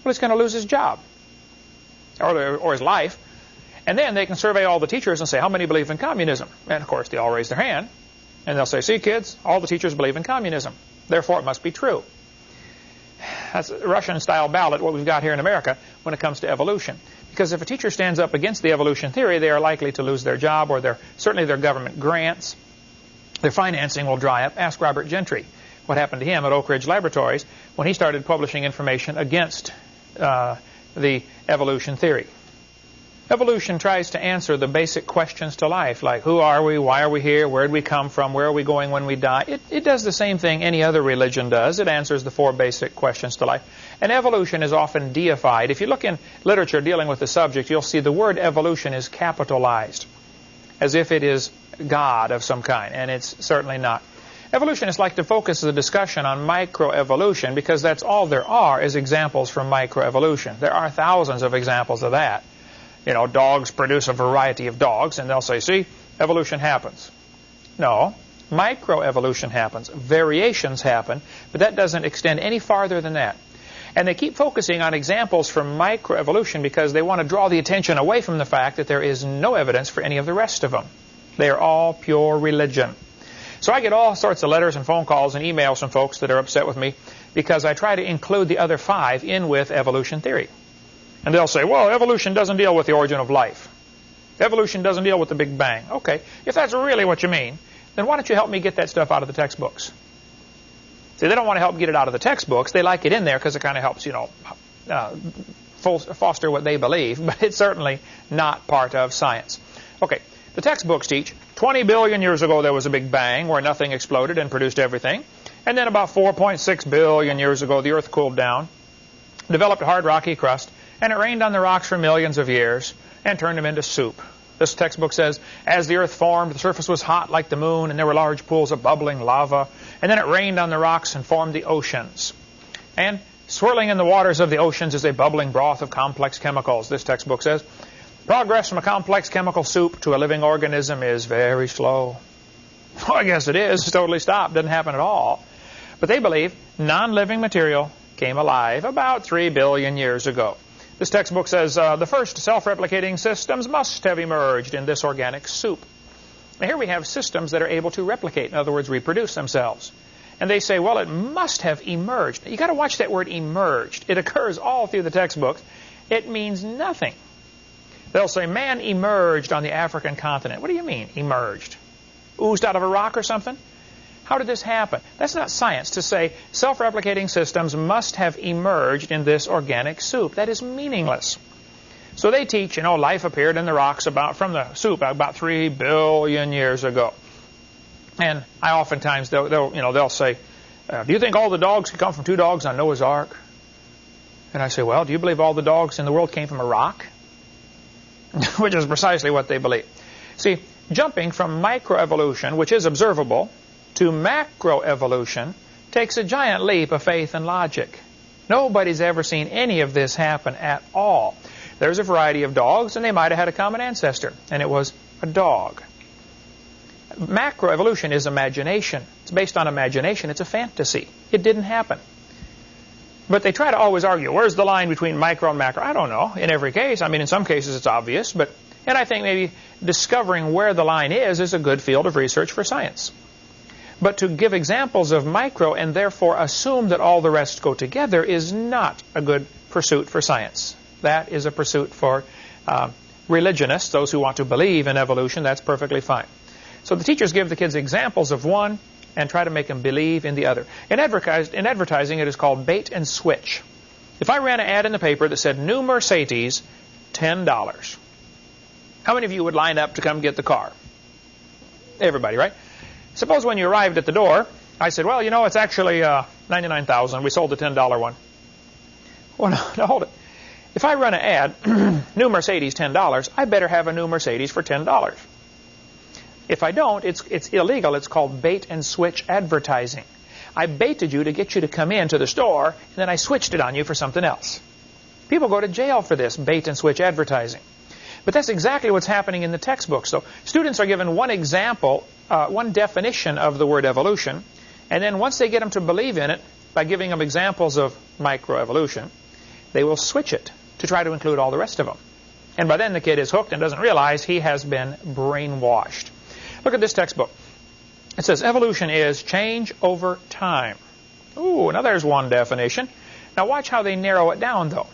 Well, he's going to lose his job or, or his life. And then they can survey all the teachers and say, how many believe in communism? And of course, they all raise their hand. And they'll say, see, kids, all the teachers believe in communism. Therefore, it must be true. That's a Russian-style ballot, what we've got here in America, when it comes to evolution. Because if a teacher stands up against the evolution theory, they are likely to lose their job or their, certainly their government grants. Their financing will dry up. Ask Robert Gentry what happened to him at Oak Ridge Laboratories when he started publishing information against uh, the evolution theory. Evolution tries to answer the basic questions to life, like who are we, why are we here, where did we come from, where are we going when we die. It, it does the same thing any other religion does. It answers the four basic questions to life. And evolution is often deified. If you look in literature dealing with the subject, you'll see the word evolution is capitalized, as if it is God of some kind, and it's certainly not. Evolutionists like to focus the discussion on microevolution because that's all there are is examples from microevolution. There are thousands of examples of that. You know, dogs produce a variety of dogs, and they'll say, see, evolution happens. No, microevolution happens. Variations happen, but that doesn't extend any farther than that. And they keep focusing on examples from microevolution because they want to draw the attention away from the fact that there is no evidence for any of the rest of them. They are all pure religion. So I get all sorts of letters and phone calls and emails from folks that are upset with me because I try to include the other five in with evolution theory. And they'll say, well, evolution doesn't deal with the origin of life. Evolution doesn't deal with the Big Bang. Okay, if that's really what you mean, then why don't you help me get that stuff out of the textbooks? See, they don't want to help get it out of the textbooks. They like it in there because it kind of helps, you know, uh, foster what they believe, but it's certainly not part of science. Okay, the textbooks teach 20 billion years ago there was a big bang where nothing exploded and produced everything. And then about 4.6 billion years ago the earth cooled down, developed a hard rocky crust, and it rained on the rocks for millions of years and turned them into soup. This textbook says, as the earth formed, the surface was hot like the moon, and there were large pools of bubbling lava. And then it rained on the rocks and formed the oceans. And swirling in the waters of the oceans is a bubbling broth of complex chemicals, this textbook says. Progress from a complex chemical soup to a living organism is very slow. Well, I guess it is. It's totally stopped. Doesn't happen at all. But they believe non-living material came alive about 3 billion years ago. This textbook says uh, the first self-replicating systems must have emerged in this organic soup. Now here we have systems that are able to replicate, in other words, reproduce themselves. And they say, well, it must have emerged. You've got to watch that word emerged. It occurs all through the textbooks. It means nothing. They'll say, man emerged on the African continent. What do you mean, emerged? Oozed out of a rock or something? How did this happen? That's not science to say self-replicating systems must have emerged in this organic soup. That is meaningless. So they teach, you know, life appeared in the rocks about from the soup about three billion years ago. And I oftentimes they'll, they'll you know they'll say uh, do you think all the dogs could come from two dogs on Noah's Ark? And I say, well, do you believe all the dogs in the world came from a rock? which is precisely what they believe. See, jumping from microevolution, which is observable, to macroevolution takes a giant leap of faith and logic. Nobody's ever seen any of this happen at all. There's a variety of dogs, and they might have had a common ancestor, and it was a dog. Macroevolution is imagination. It's based on imagination. It's a fantasy. It didn't happen. But they try to always argue, where's the line between micro and macro? I don't know. In every case, I mean, in some cases it's obvious, but and I think maybe discovering where the line is is a good field of research for science. But to give examples of micro and therefore assume that all the rest go together is not a good pursuit for science. That is a pursuit for uh, religionists, those who want to believe in evolution. That's perfectly fine. So the teachers give the kids examples of one and try to make them believe in the other. In, in advertising, it is called bait and switch. If I ran an ad in the paper that said, new Mercedes, $10, how many of you would line up to come get the car? Everybody, right? Suppose when you arrived at the door, I said, well, you know, it's actually uh, 99000 We sold the $10 one. Well, no, no, hold it. If I run an ad, new Mercedes, $10, I better have a new Mercedes for $10. If I don't, it's, it's illegal. It's called bait and switch advertising. I baited you to get you to come into the store, and then I switched it on you for something else. People go to jail for this bait and switch advertising. But that's exactly what's happening in the textbook. So students are given one example, uh, one definition of the word evolution, and then once they get them to believe in it, by giving them examples of microevolution, they will switch it to try to include all the rest of them. And by then the kid is hooked and doesn't realize he has been brainwashed. Look at this textbook. It says evolution is change over time. Ooh, now there's one definition. Now watch how they narrow it down, though.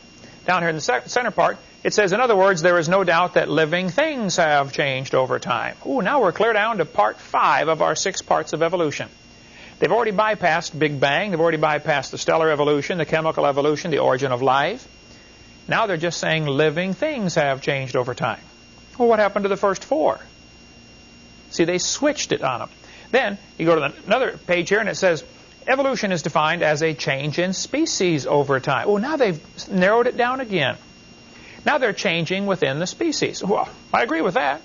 Down here in the center part, it says, in other words, there is no doubt that living things have changed over time. Ooh, now we're clear down to part five of our six parts of evolution. They've already bypassed Big Bang. They've already bypassed the stellar evolution, the chemical evolution, the origin of life. Now they're just saying living things have changed over time. Well, what happened to the first four? See, they switched it on them. Then you go to another page here and it says evolution is defined as a change in species over time. Well, now they've narrowed it down again. Now they're changing within the species. Well, I agree with that.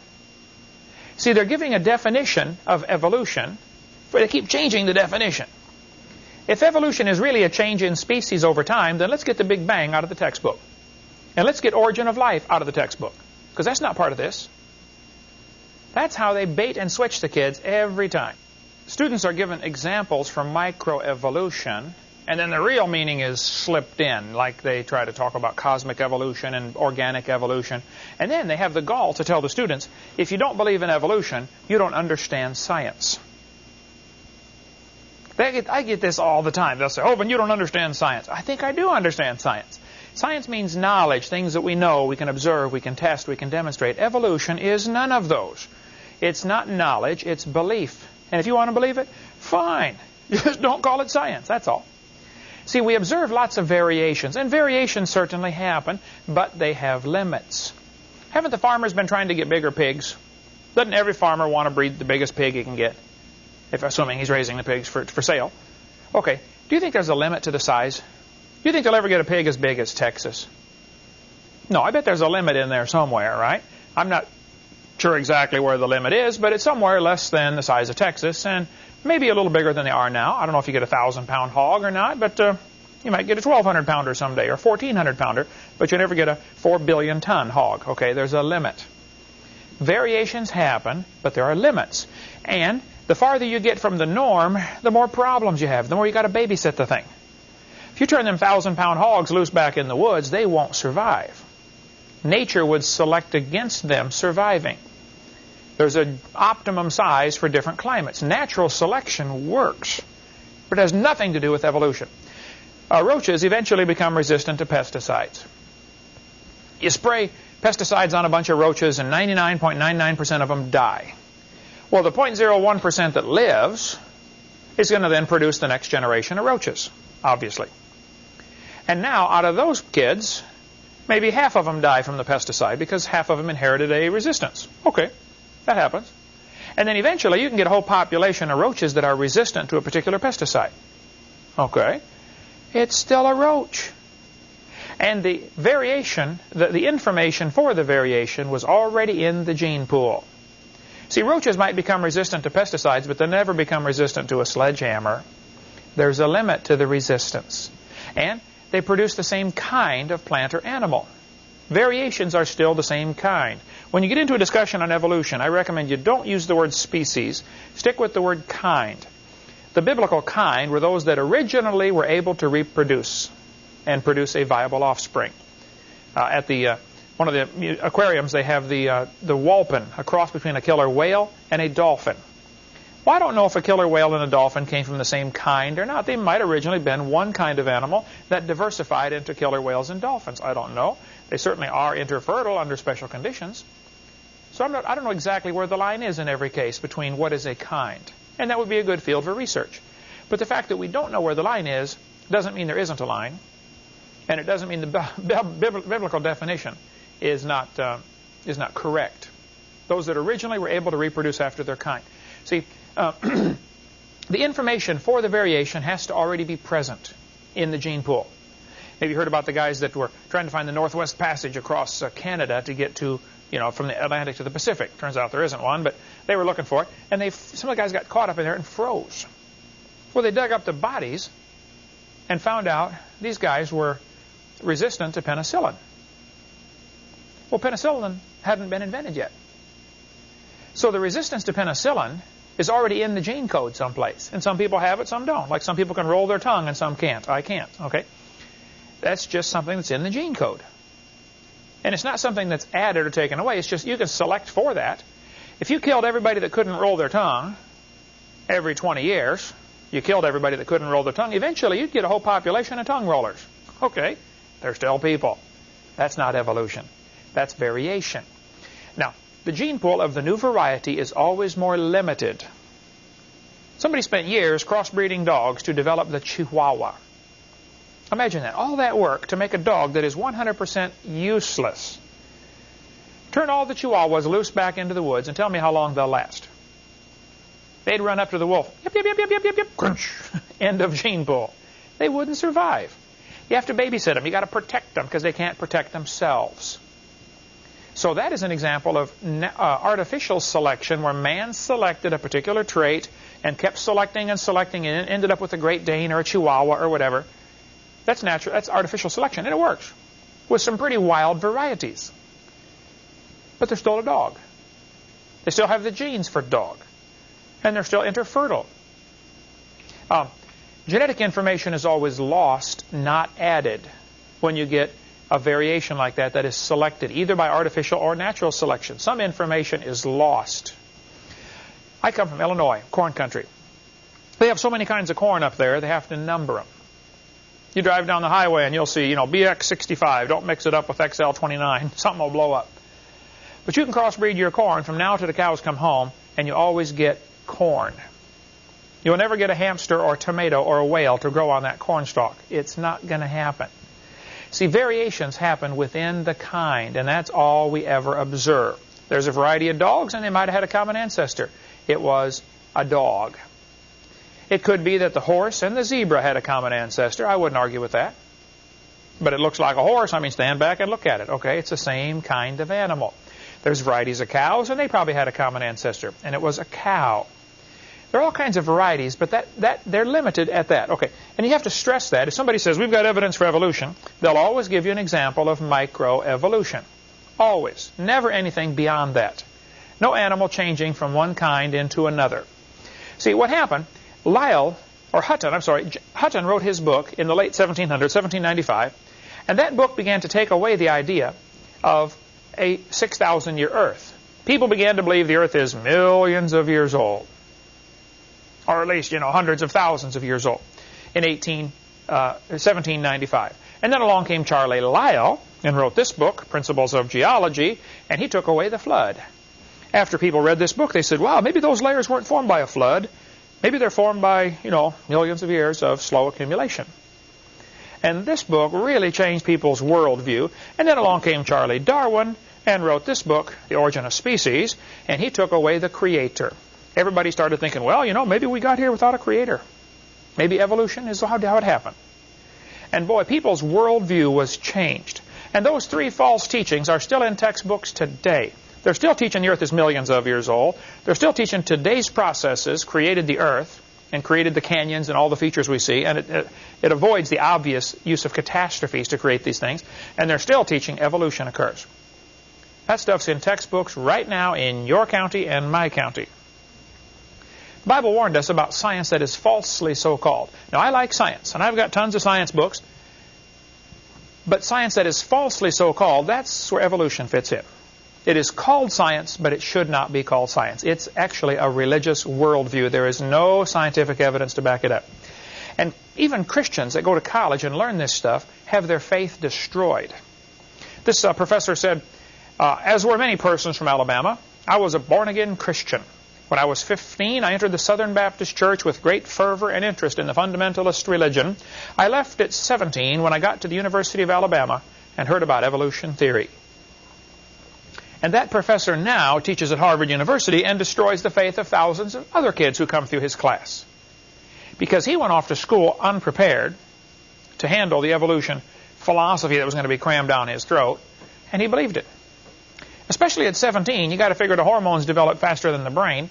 See, they're giving a definition of evolution, but they keep changing the definition. If evolution is really a change in species over time, then let's get the Big Bang out of the textbook. And let's get origin of life out of the textbook. Because that's not part of this. That's how they bait and switch the kids every time. Students are given examples from microevolution, and then the real meaning is slipped in, like they try to talk about cosmic evolution and organic evolution. And then they have the gall to tell the students, if you don't believe in evolution, you don't understand science. Get, I get this all the time. They'll say, oh, but you don't understand science. I think I do understand science. Science means knowledge, things that we know, we can observe, we can test, we can demonstrate. Evolution is none of those. It's not knowledge, it's belief. And if you want to believe it, fine. Just don't call it science, that's all. See, we observe lots of variations, and variations certainly happen, but they have limits. Haven't the farmers been trying to get bigger pigs? Doesn't every farmer want to breed the biggest pig he can get? If assuming he's raising the pigs for, for sale. Okay, do you think there's a limit to the size? Do you think they'll ever get a pig as big as Texas? No, I bet there's a limit in there somewhere, right? I'm not sure exactly where the limit is, but it's somewhere less than the size of Texas and maybe a little bigger than they are now. I don't know if you get a 1,000 pound hog or not, but uh, you might get a 1,200 pounder someday or 1,400 pounder, but you never get a 4 billion ton hog. Okay, there's a limit. Variations happen, but there are limits. And the farther you get from the norm, the more problems you have, the more you got to babysit the thing. If you turn them 1,000 pound hogs loose back in the woods, they won't survive. Nature would select against them surviving. There's an optimum size for different climates. Natural selection works, but it has nothing to do with evolution. Uh, roaches eventually become resistant to pesticides. You spray pesticides on a bunch of roaches and 99.99% of them die. Well, the 0.01% that lives is going to then produce the next generation of roaches, obviously. And now, out of those kids, maybe half of them die from the pesticide because half of them inherited a resistance. Okay, that happens. And then eventually you can get a whole population of roaches that are resistant to a particular pesticide. Okay? It's still a roach. And the variation, the, the information for the variation was already in the gene pool. See, roaches might become resistant to pesticides, but they never become resistant to a sledgehammer. There's a limit to the resistance. And they produce the same kind of plant or animal. Variations are still the same kind. When you get into a discussion on evolution, I recommend you don't use the word species. Stick with the word kind. The biblical kind were those that originally were able to reproduce and produce a viable offspring. Uh, at the uh, one of the aquariums, they have the uh, the wholphin, a cross between a killer whale and a dolphin. Well, I don't know if a killer whale and a dolphin came from the same kind or not. They might originally been one kind of animal that diversified into killer whales and dolphins. I don't know. They certainly are interfertile under special conditions. So not, I don't know exactly where the line is in every case between what is a kind. And that would be a good field for research. But the fact that we don't know where the line is doesn't mean there isn't a line. And it doesn't mean the biblical definition is not, uh, is not correct. Those that originally were able to reproduce after their kind. See, uh, the information for the variation has to already be present in the gene pool. Maybe you heard about the guys that were trying to find the Northwest Passage across uh, Canada to get to, you know, from the Atlantic to the Pacific. Turns out there isn't one, but they were looking for it. And they, some of the guys got caught up in there and froze. Well, they dug up the bodies and found out these guys were resistant to penicillin. Well, penicillin hadn't been invented yet. So the resistance to penicillin is already in the gene code someplace. And some people have it, some don't. Like some people can roll their tongue and some can't. I can't. Okay? That's just something that's in the gene code. And it's not something that's added or taken away. It's just you can select for that. If you killed everybody that couldn't roll their tongue every 20 years, you killed everybody that couldn't roll their tongue, eventually you'd get a whole population of tongue rollers. Okay, they're still people. That's not evolution. That's variation. Now, the gene pool of the new variety is always more limited. Somebody spent years crossbreeding dogs to develop the Chihuahua. Imagine that. All that work to make a dog that is 100% useless. Turn all the Chihuahuas loose back into the woods and tell me how long they'll last. They'd run up to the wolf. Yip, yip, yip, yip, yip, yip, yip. Crunch. End of gene pool. They wouldn't survive. You have to babysit them. you got to protect them because they can't protect themselves. So that is an example of uh, artificial selection where man selected a particular trait and kept selecting and selecting and ended up with a Great Dane or a Chihuahua or whatever. That's natural. That's artificial selection, and it works with some pretty wild varieties. But they're still a dog. They still have the genes for dog, and they're still interfertile. Um, genetic information is always lost, not added, when you get a variation like that that is selected either by artificial or natural selection. Some information is lost. I come from Illinois, corn country. They have so many kinds of corn up there, they have to number them. You drive down the highway and you'll see, you know, BX65. Don't mix it up with XL29. Something will blow up. But you can crossbreed your corn from now to the cows come home, and you always get corn. You'll never get a hamster or a tomato or a whale to grow on that corn stalk. It's not going to happen. See, variations happen within the kind, and that's all we ever observe. There's a variety of dogs, and they might have had a common ancestor. It was a dog. It could be that the horse and the zebra had a common ancestor. I wouldn't argue with that. But it looks like a horse. I mean, stand back and look at it. Okay, it's the same kind of animal. There's varieties of cows, and they probably had a common ancestor, and it was a cow. There are all kinds of varieties, but that, that they're limited at that. Okay, and you have to stress that. If somebody says, we've got evidence for evolution, they'll always give you an example of microevolution. Always. Never anything beyond that. No animal changing from one kind into another. See, what happened Lyell, or Hutton, I'm sorry, Hutton wrote his book in the late 1700s, 1795, and that book began to take away the idea of a 6,000 year Earth. People began to believe the Earth is millions of years old, or at least, you know, hundreds of thousands of years old in 18, uh, 1795. And then along came Charlie Lyell and wrote this book, Principles of Geology, and he took away the flood. After people read this book, they said, wow, maybe those layers weren't formed by a flood. Maybe they're formed by, you know, millions of years of slow accumulation. And this book really changed people's worldview. And then along came Charlie Darwin and wrote this book, The Origin of Species, and he took away the creator. Everybody started thinking, well, you know, maybe we got here without a creator. Maybe evolution is how it happened. And boy, people's worldview was changed. And those three false teachings are still in textbooks today. They're still teaching the earth is millions of years old. They're still teaching today's processes created the earth and created the canyons and all the features we see. And it, it, it avoids the obvious use of catastrophes to create these things. And they're still teaching evolution occurs. That stuff's in textbooks right now in your county and my county. The Bible warned us about science that is falsely so-called. Now, I like science, and I've got tons of science books. But science that is falsely so-called, that's where evolution fits in. It is called science, but it should not be called science. It's actually a religious worldview. There is no scientific evidence to back it up. And even Christians that go to college and learn this stuff have their faith destroyed. This uh, professor said, uh, as were many persons from Alabama, I was a born-again Christian. When I was 15, I entered the Southern Baptist Church with great fervor and interest in the fundamentalist religion. I left at 17 when I got to the University of Alabama and heard about evolution theory. And that professor now teaches at Harvard University and destroys the faith of thousands of other kids who come through his class. Because he went off to school unprepared to handle the evolution philosophy that was going to be crammed down his throat, and he believed it. Especially at 17, you got to figure the hormones develop faster than the brain.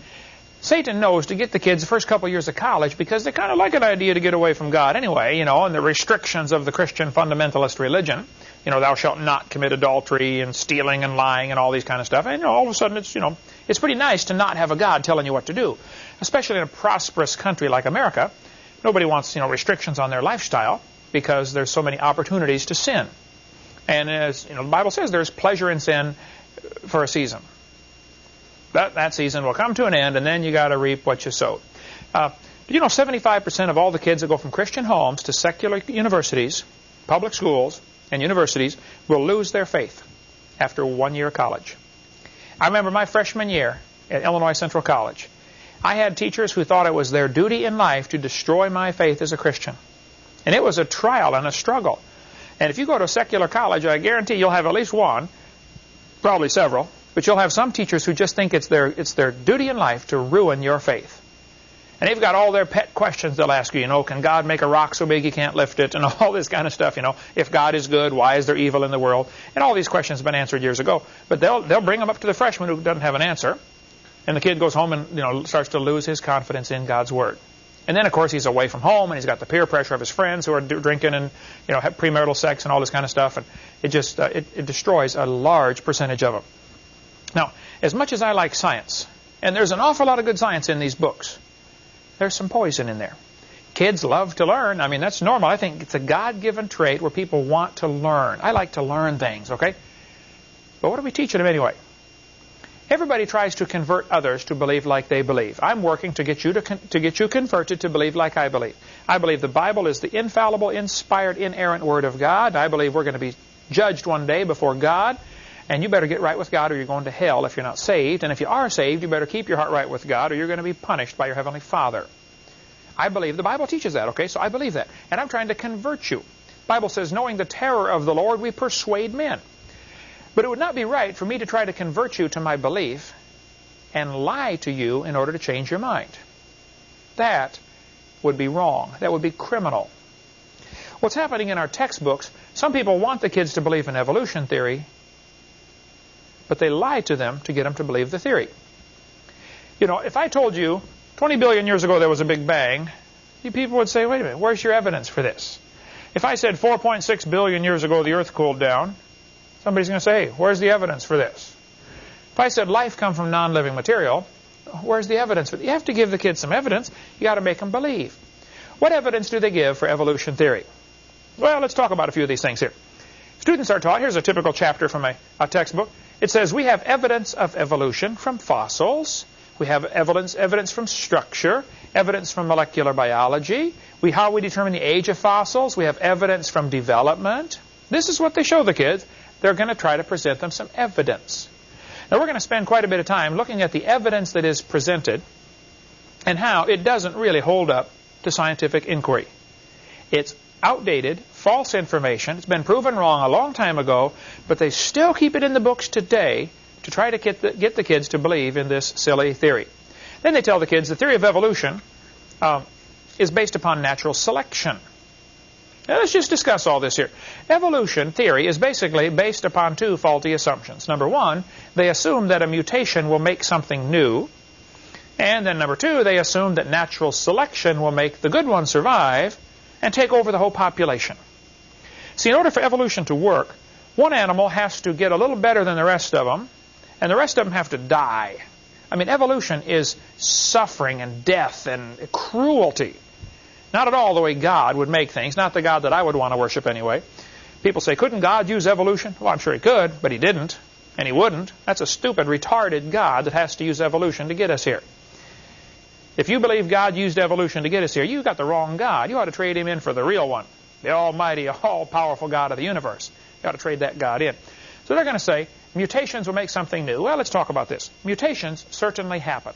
Satan knows to get the kids the first couple of years of college because they kind of like an idea to get away from God anyway, you know, and the restrictions of the Christian fundamentalist religion. You know, thou shalt not commit adultery and stealing and lying and all these kind of stuff. And you know, all of a sudden it's, you know, it's pretty nice to not have a God telling you what to do. Especially in a prosperous country like America. Nobody wants, you know, restrictions on their lifestyle because there's so many opportunities to sin. And as you know, the Bible says there's pleasure in sin for a season. That, that season will come to an end, and then you got to reap what you sowed. Uh, do you know 75% of all the kids that go from Christian homes to secular universities, public schools, and universities will lose their faith after one year of college? I remember my freshman year at Illinois Central College. I had teachers who thought it was their duty in life to destroy my faith as a Christian. And it was a trial and a struggle. And if you go to a secular college, I guarantee you'll have at least one probably several, but you'll have some teachers who just think it's their, it's their duty in life to ruin your faith. And they've got all their pet questions they'll ask you, you know, can God make a rock so big he can't lift it? And all this kind of stuff, you know. If God is good, why is there evil in the world? And all these questions have been answered years ago. But they'll, they'll bring them up to the freshman who doesn't have an answer. And the kid goes home and, you know, starts to lose his confidence in God's Word. And then, of course, he's away from home, and he's got the peer pressure of his friends who are drinking and, you know, have premarital sex and all this kind of stuff. And it just, uh, it, it destroys a large percentage of them. Now, as much as I like science, and there's an awful lot of good science in these books, there's some poison in there. Kids love to learn. I mean, that's normal. I think it's a God-given trait where people want to learn. I like to learn things, okay? But what are we teaching them anyway? Everybody tries to convert others to believe like they believe. I'm working to get you to, to get you converted to believe like I believe. I believe the Bible is the infallible, inspired, inerrant Word of God. I believe we're going to be judged one day before God. And you better get right with God or you're going to hell if you're not saved. And if you are saved, you better keep your heart right with God or you're going to be punished by your Heavenly Father. I believe the Bible teaches that, okay? So I believe that. And I'm trying to convert you. The Bible says, knowing the terror of the Lord, we persuade men. But it would not be right for me to try to convert you to my belief and lie to you in order to change your mind. That would be wrong. That would be criminal. What's happening in our textbooks, some people want the kids to believe in evolution theory, but they lie to them to get them to believe the theory. You know, if I told you 20 billion years ago there was a Big Bang, you people would say, wait a minute, where's your evidence for this? If I said 4.6 billion years ago the Earth cooled down, Somebody's going to say, hey, where's the evidence for this? If I said life comes from non-living material, where's the evidence? You have to give the kids some evidence. You got to make them believe. What evidence do they give for evolution theory? Well, let's talk about a few of these things here. Students are taught, here's a typical chapter from a, a textbook. It says we have evidence of evolution from fossils. We have evidence, evidence from structure, evidence from molecular biology. We, how we determine the age of fossils. We have evidence from development. This is what they show the kids they're going to try to present them some evidence. Now, we're going to spend quite a bit of time looking at the evidence that is presented and how it doesn't really hold up to scientific inquiry. It's outdated, false information. It's been proven wrong a long time ago, but they still keep it in the books today to try to get the, get the kids to believe in this silly theory. Then they tell the kids the theory of evolution um, is based upon natural selection. Now, let's just discuss all this here. Evolution theory is basically based upon two faulty assumptions. Number one, they assume that a mutation will make something new. And then number two, they assume that natural selection will make the good ones survive and take over the whole population. See, in order for evolution to work, one animal has to get a little better than the rest of them, and the rest of them have to die. I mean, evolution is suffering and death and cruelty. Not at all the way God would make things, not the God that I would want to worship anyway. People say, couldn't God use evolution? Well, I'm sure he could, but he didn't, and he wouldn't. That's a stupid, retarded God that has to use evolution to get us here. If you believe God used evolution to get us here, you've got the wrong God. You ought to trade him in for the real one, the almighty, all-powerful God of the universe. You ought to trade that God in. So they're going to say, mutations will make something new. Well, let's talk about this. Mutations certainly happen.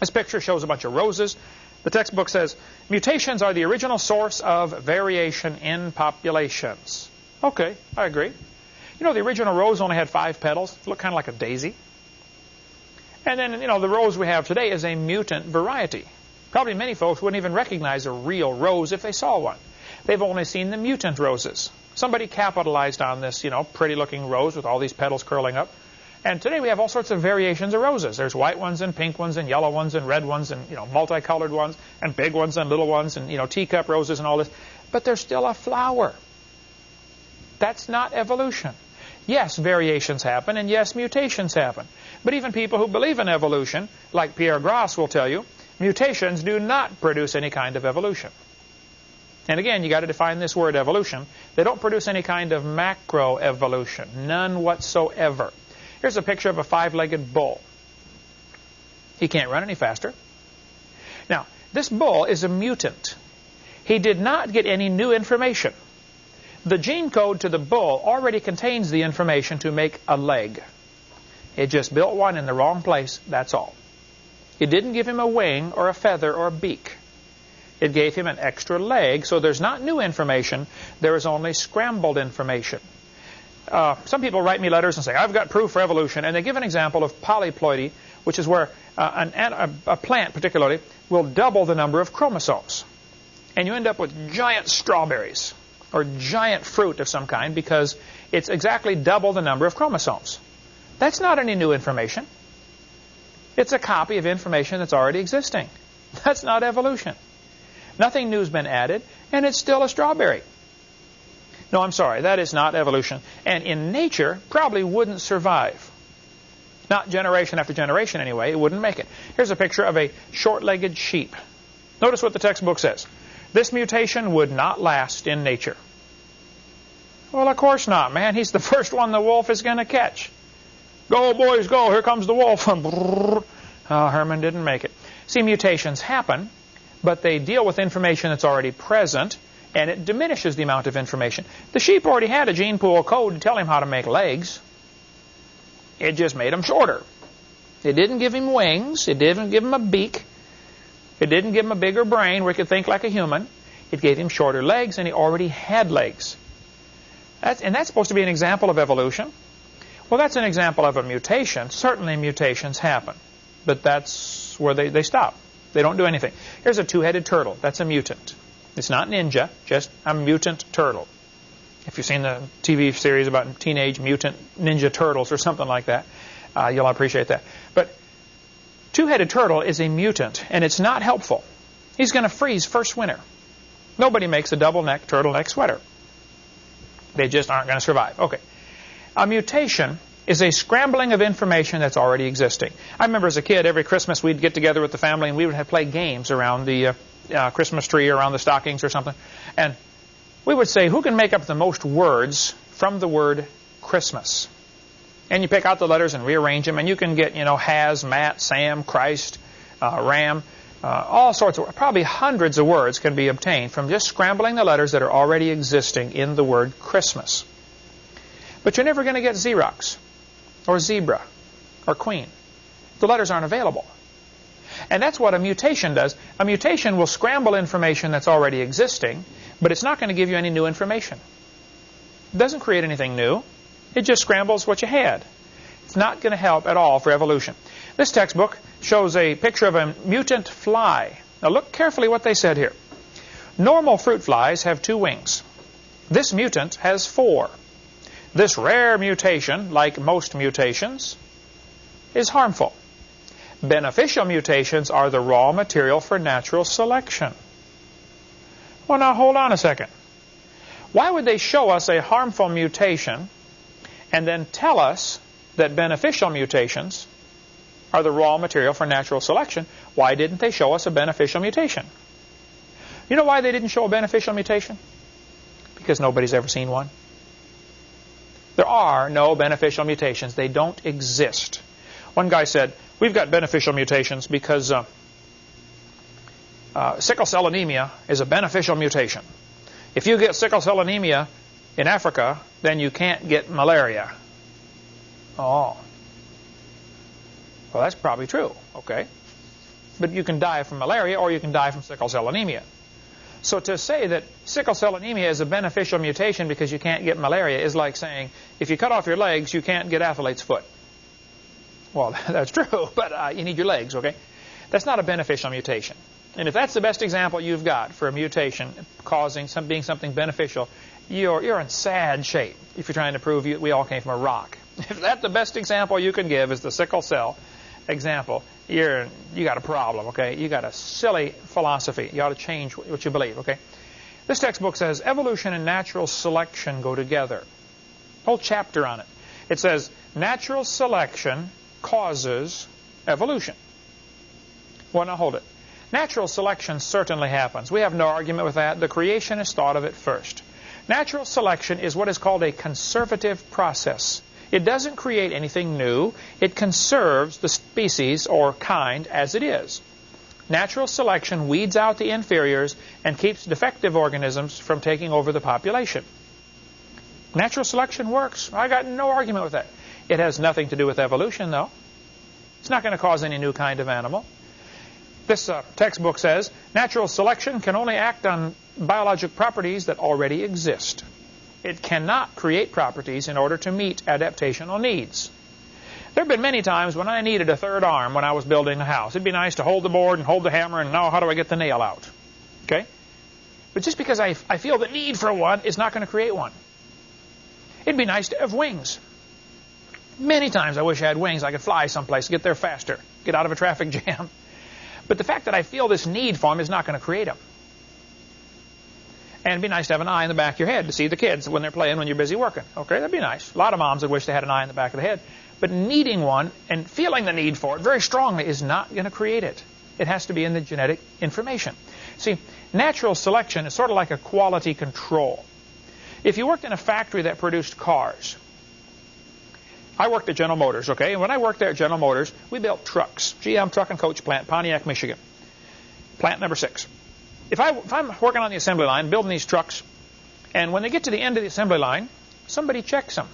This picture shows a bunch of roses. The textbook says, mutations are the original source of variation in populations. Okay, I agree. You know, the original rose only had five petals. It looked kind of like a daisy. And then, you know, the rose we have today is a mutant variety. Probably many folks wouldn't even recognize a real rose if they saw one. They've only seen the mutant roses. Somebody capitalized on this, you know, pretty-looking rose with all these petals curling up. And today we have all sorts of variations of roses. There's white ones and pink ones and yellow ones and red ones and, you know, multicolored ones and big ones and little ones and, you know, teacup roses and all this. But they're still a flower. That's not evolution. Yes, variations happen, and yes, mutations happen. But even people who believe in evolution, like Pierre Grassé will tell you, mutations do not produce any kind of evolution. And again, you've got to define this word evolution. They don't produce any kind of macroevolution, none whatsoever. Here's a picture of a five-legged bull. He can't run any faster. Now, this bull is a mutant. He did not get any new information. The gene code to the bull already contains the information to make a leg. It just built one in the wrong place, that's all. It didn't give him a wing or a feather or a beak. It gave him an extra leg, so there's not new information, there is only scrambled information uh, some people write me letters and say, I've got proof for evolution, and they give an example of polyploidy, which is where uh, an, a, a plant particularly will double the number of chromosomes. And you end up with giant strawberries or giant fruit of some kind because it's exactly double the number of chromosomes. That's not any new information. It's a copy of information that's already existing. That's not evolution. Nothing new's been added, and it's still a strawberry. No, I'm sorry, that is not evolution. And in nature, probably wouldn't survive. Not generation after generation anyway, it wouldn't make it. Here's a picture of a short-legged sheep. Notice what the textbook says. This mutation would not last in nature. Well, of course not, man. He's the first one the wolf is going to catch. Go, boys, go. Here comes the wolf. oh, Herman didn't make it. See, mutations happen, but they deal with information that's already present and it diminishes the amount of information. The sheep already had a gene pool code to tell him how to make legs. It just made him shorter. It didn't give him wings. It didn't give him a beak. It didn't give him a bigger brain where he could think like a human. It gave him shorter legs, and he already had legs. That's, and that's supposed to be an example of evolution. Well, that's an example of a mutation. Certainly mutations happen. But that's where they, they stop. They don't do anything. Here's a two-headed turtle. That's a mutant. It's not ninja, just a mutant turtle. If you've seen the TV series about teenage mutant ninja turtles or something like that, uh, you'll appreciate that. But two-headed turtle is a mutant, and it's not helpful. He's going to freeze first winter. Nobody makes a double-neck turtleneck sweater. They just aren't going to survive. Okay. A mutation is a scrambling of information that's already existing. I remember as a kid, every Christmas we'd get together with the family and we would have play games around the uh, uh, Christmas tree or around the stockings or something. And we would say, who can make up the most words from the word Christmas? And you pick out the letters and rearrange them, and you can get, you know, has, Matt, Sam, Christ, uh, Ram, uh, all sorts of, probably hundreds of words can be obtained from just scrambling the letters that are already existing in the word Christmas. But you're never going to get Xerox, or zebra, or queen. The letters aren't available. And that's what a mutation does. A mutation will scramble information that's already existing, but it's not going to give you any new information. It doesn't create anything new. It just scrambles what you had. It's not going to help at all for evolution. This textbook shows a picture of a mutant fly. Now look carefully what they said here. Normal fruit flies have two wings. This mutant has four. This rare mutation, like most mutations, is harmful. Beneficial mutations are the raw material for natural selection. Well, now hold on a second. Why would they show us a harmful mutation and then tell us that beneficial mutations are the raw material for natural selection? Why didn't they show us a beneficial mutation? You know why they didn't show a beneficial mutation? Because nobody's ever seen one. There are no beneficial mutations. They don't exist. One guy said, we've got beneficial mutations because uh, uh, sickle cell anemia is a beneficial mutation. If you get sickle cell anemia in Africa, then you can't get malaria. Oh. Well, that's probably true, okay? But you can die from malaria or you can die from sickle cell anemia. So to say that sickle cell anemia is a beneficial mutation because you can't get malaria is like saying if you cut off your legs, you can't get athlete's foot. Well, that's true, but uh, you need your legs, okay? That's not a beneficial mutation. And if that's the best example you've got for a mutation causing some, being something beneficial, you're, you're in sad shape if you're trying to prove you, we all came from a rock. If that's the best example you can give is the sickle cell example, you're you got a problem, okay? You got a silly philosophy. You ought to change what you believe, okay? This textbook says evolution and natural selection go together. Whole chapter on it. It says natural selection causes evolution. Well, now hold it. Natural selection certainly happens. We have no argument with that. The creationists thought of it first. Natural selection is what is called a conservative process. It doesn't create anything new. It conserves the species or kind as it is. Natural selection weeds out the inferiors and keeps defective organisms from taking over the population. Natural selection works. I got no argument with that. It has nothing to do with evolution, though. It's not going to cause any new kind of animal. This uh, textbook says natural selection can only act on biologic properties that already exist. It cannot create properties in order to meet adaptational needs. There have been many times when I needed a third arm when I was building a house. It'd be nice to hold the board and hold the hammer and know how do I get the nail out. Okay? But just because I, I feel the need for one is not going to create one. It'd be nice to have wings. Many times I wish I had wings. I could fly someplace, get there faster, get out of a traffic jam. But the fact that I feel this need for them is not going to create them. And it'd be nice to have an eye in the back of your head to see the kids when they're playing when you're busy working. Okay, that'd be nice. A lot of moms would wish they had an eye in the back of the head. But needing one and feeling the need for it very strongly is not going to create it. It has to be in the genetic information. See, natural selection is sort of like a quality control. If you worked in a factory that produced cars, I worked at General Motors, okay? And when I worked there at General Motors, we built trucks. GM Truck and Coach Plant, Pontiac, Michigan. Plant number six. If, I, if I'm working on the assembly line, building these trucks, and when they get to the end of the assembly line, somebody checks them.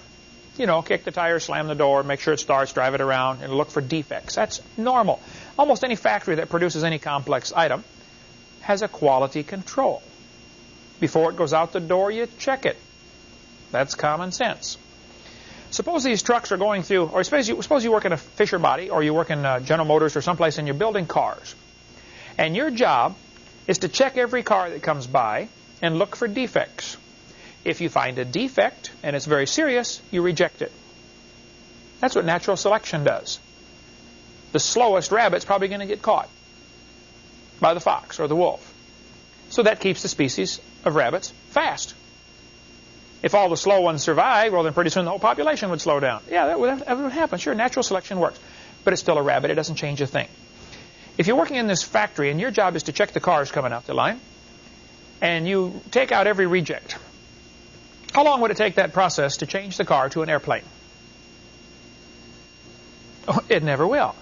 You know, kick the tire, slam the door, make sure it starts, drive it around, and look for defects. That's normal. Almost any factory that produces any complex item has a quality control. Before it goes out the door, you check it. That's common sense. Suppose these trucks are going through, or suppose you, suppose you work in a Fisher body, or you work in uh, General Motors or someplace, and you're building cars. And your job is to check every car that comes by and look for defects. If you find a defect, and it's very serious, you reject it. That's what natural selection does. The slowest rabbit's probably going to get caught by the fox or the wolf. So that keeps the species of rabbits fast. If all the slow ones survive, well, then pretty soon the whole population would slow down. Yeah, that would, that would happen. Sure, natural selection works. But it's still a rabbit. It doesn't change a thing. If you're working in this factory and your job is to check the cars coming out the line, and you take out every reject, how long would it take that process to change the car to an airplane? It never will.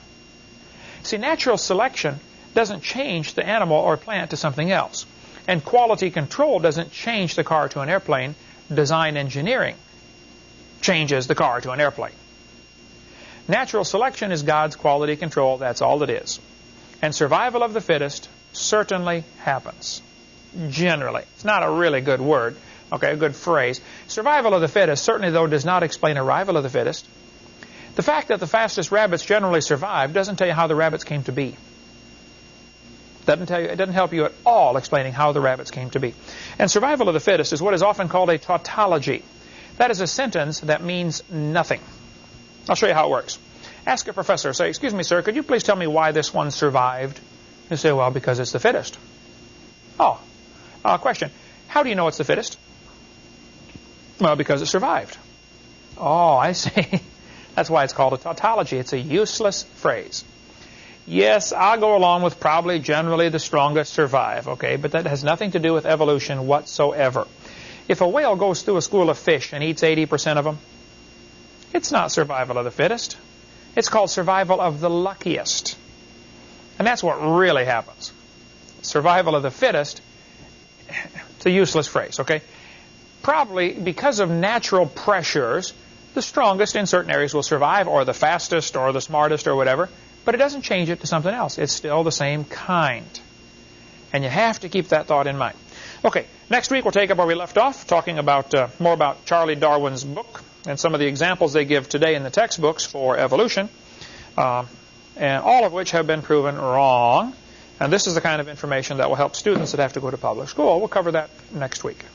See, natural selection doesn't change the animal or plant to something else. And quality control doesn't change the car to an airplane design engineering changes the car to an airplane. Natural selection is God's quality control. That's all it is. And survival of the fittest certainly happens. Generally. It's not a really good word. Okay, a good phrase. Survival of the fittest certainly, though, does not explain arrival of the fittest. The fact that the fastest rabbits generally survive doesn't tell you how the rabbits came to be. Doesn't tell you, it doesn't help you at all explaining how the rabbits came to be. And survival of the fittest is what is often called a tautology. That is a sentence that means nothing. I'll show you how it works. Ask a professor, say, excuse me, sir, could you please tell me why this one survived? You say, well, because it's the fittest. Oh, uh, question. How do you know it's the fittest? Well, because it survived. Oh, I see. That's why it's called a tautology. It's a useless phrase. Yes, I'll go along with probably generally the strongest survive, okay, but that has nothing to do with evolution whatsoever. If a whale goes through a school of fish and eats 80% of them, it's not survival of the fittest. It's called survival of the luckiest. And that's what really happens. Survival of the fittest, it's a useless phrase, okay? Probably because of natural pressures, the strongest in certain areas will survive, or the fastest, or the smartest, or whatever. But it doesn't change it to something else. It's still the same kind. And you have to keep that thought in mind. Okay, next week we'll take up where we left off, talking about uh, more about Charlie Darwin's book and some of the examples they give today in the textbooks for evolution, uh, and all of which have been proven wrong. And this is the kind of information that will help students that have to go to public school. We'll cover that next week.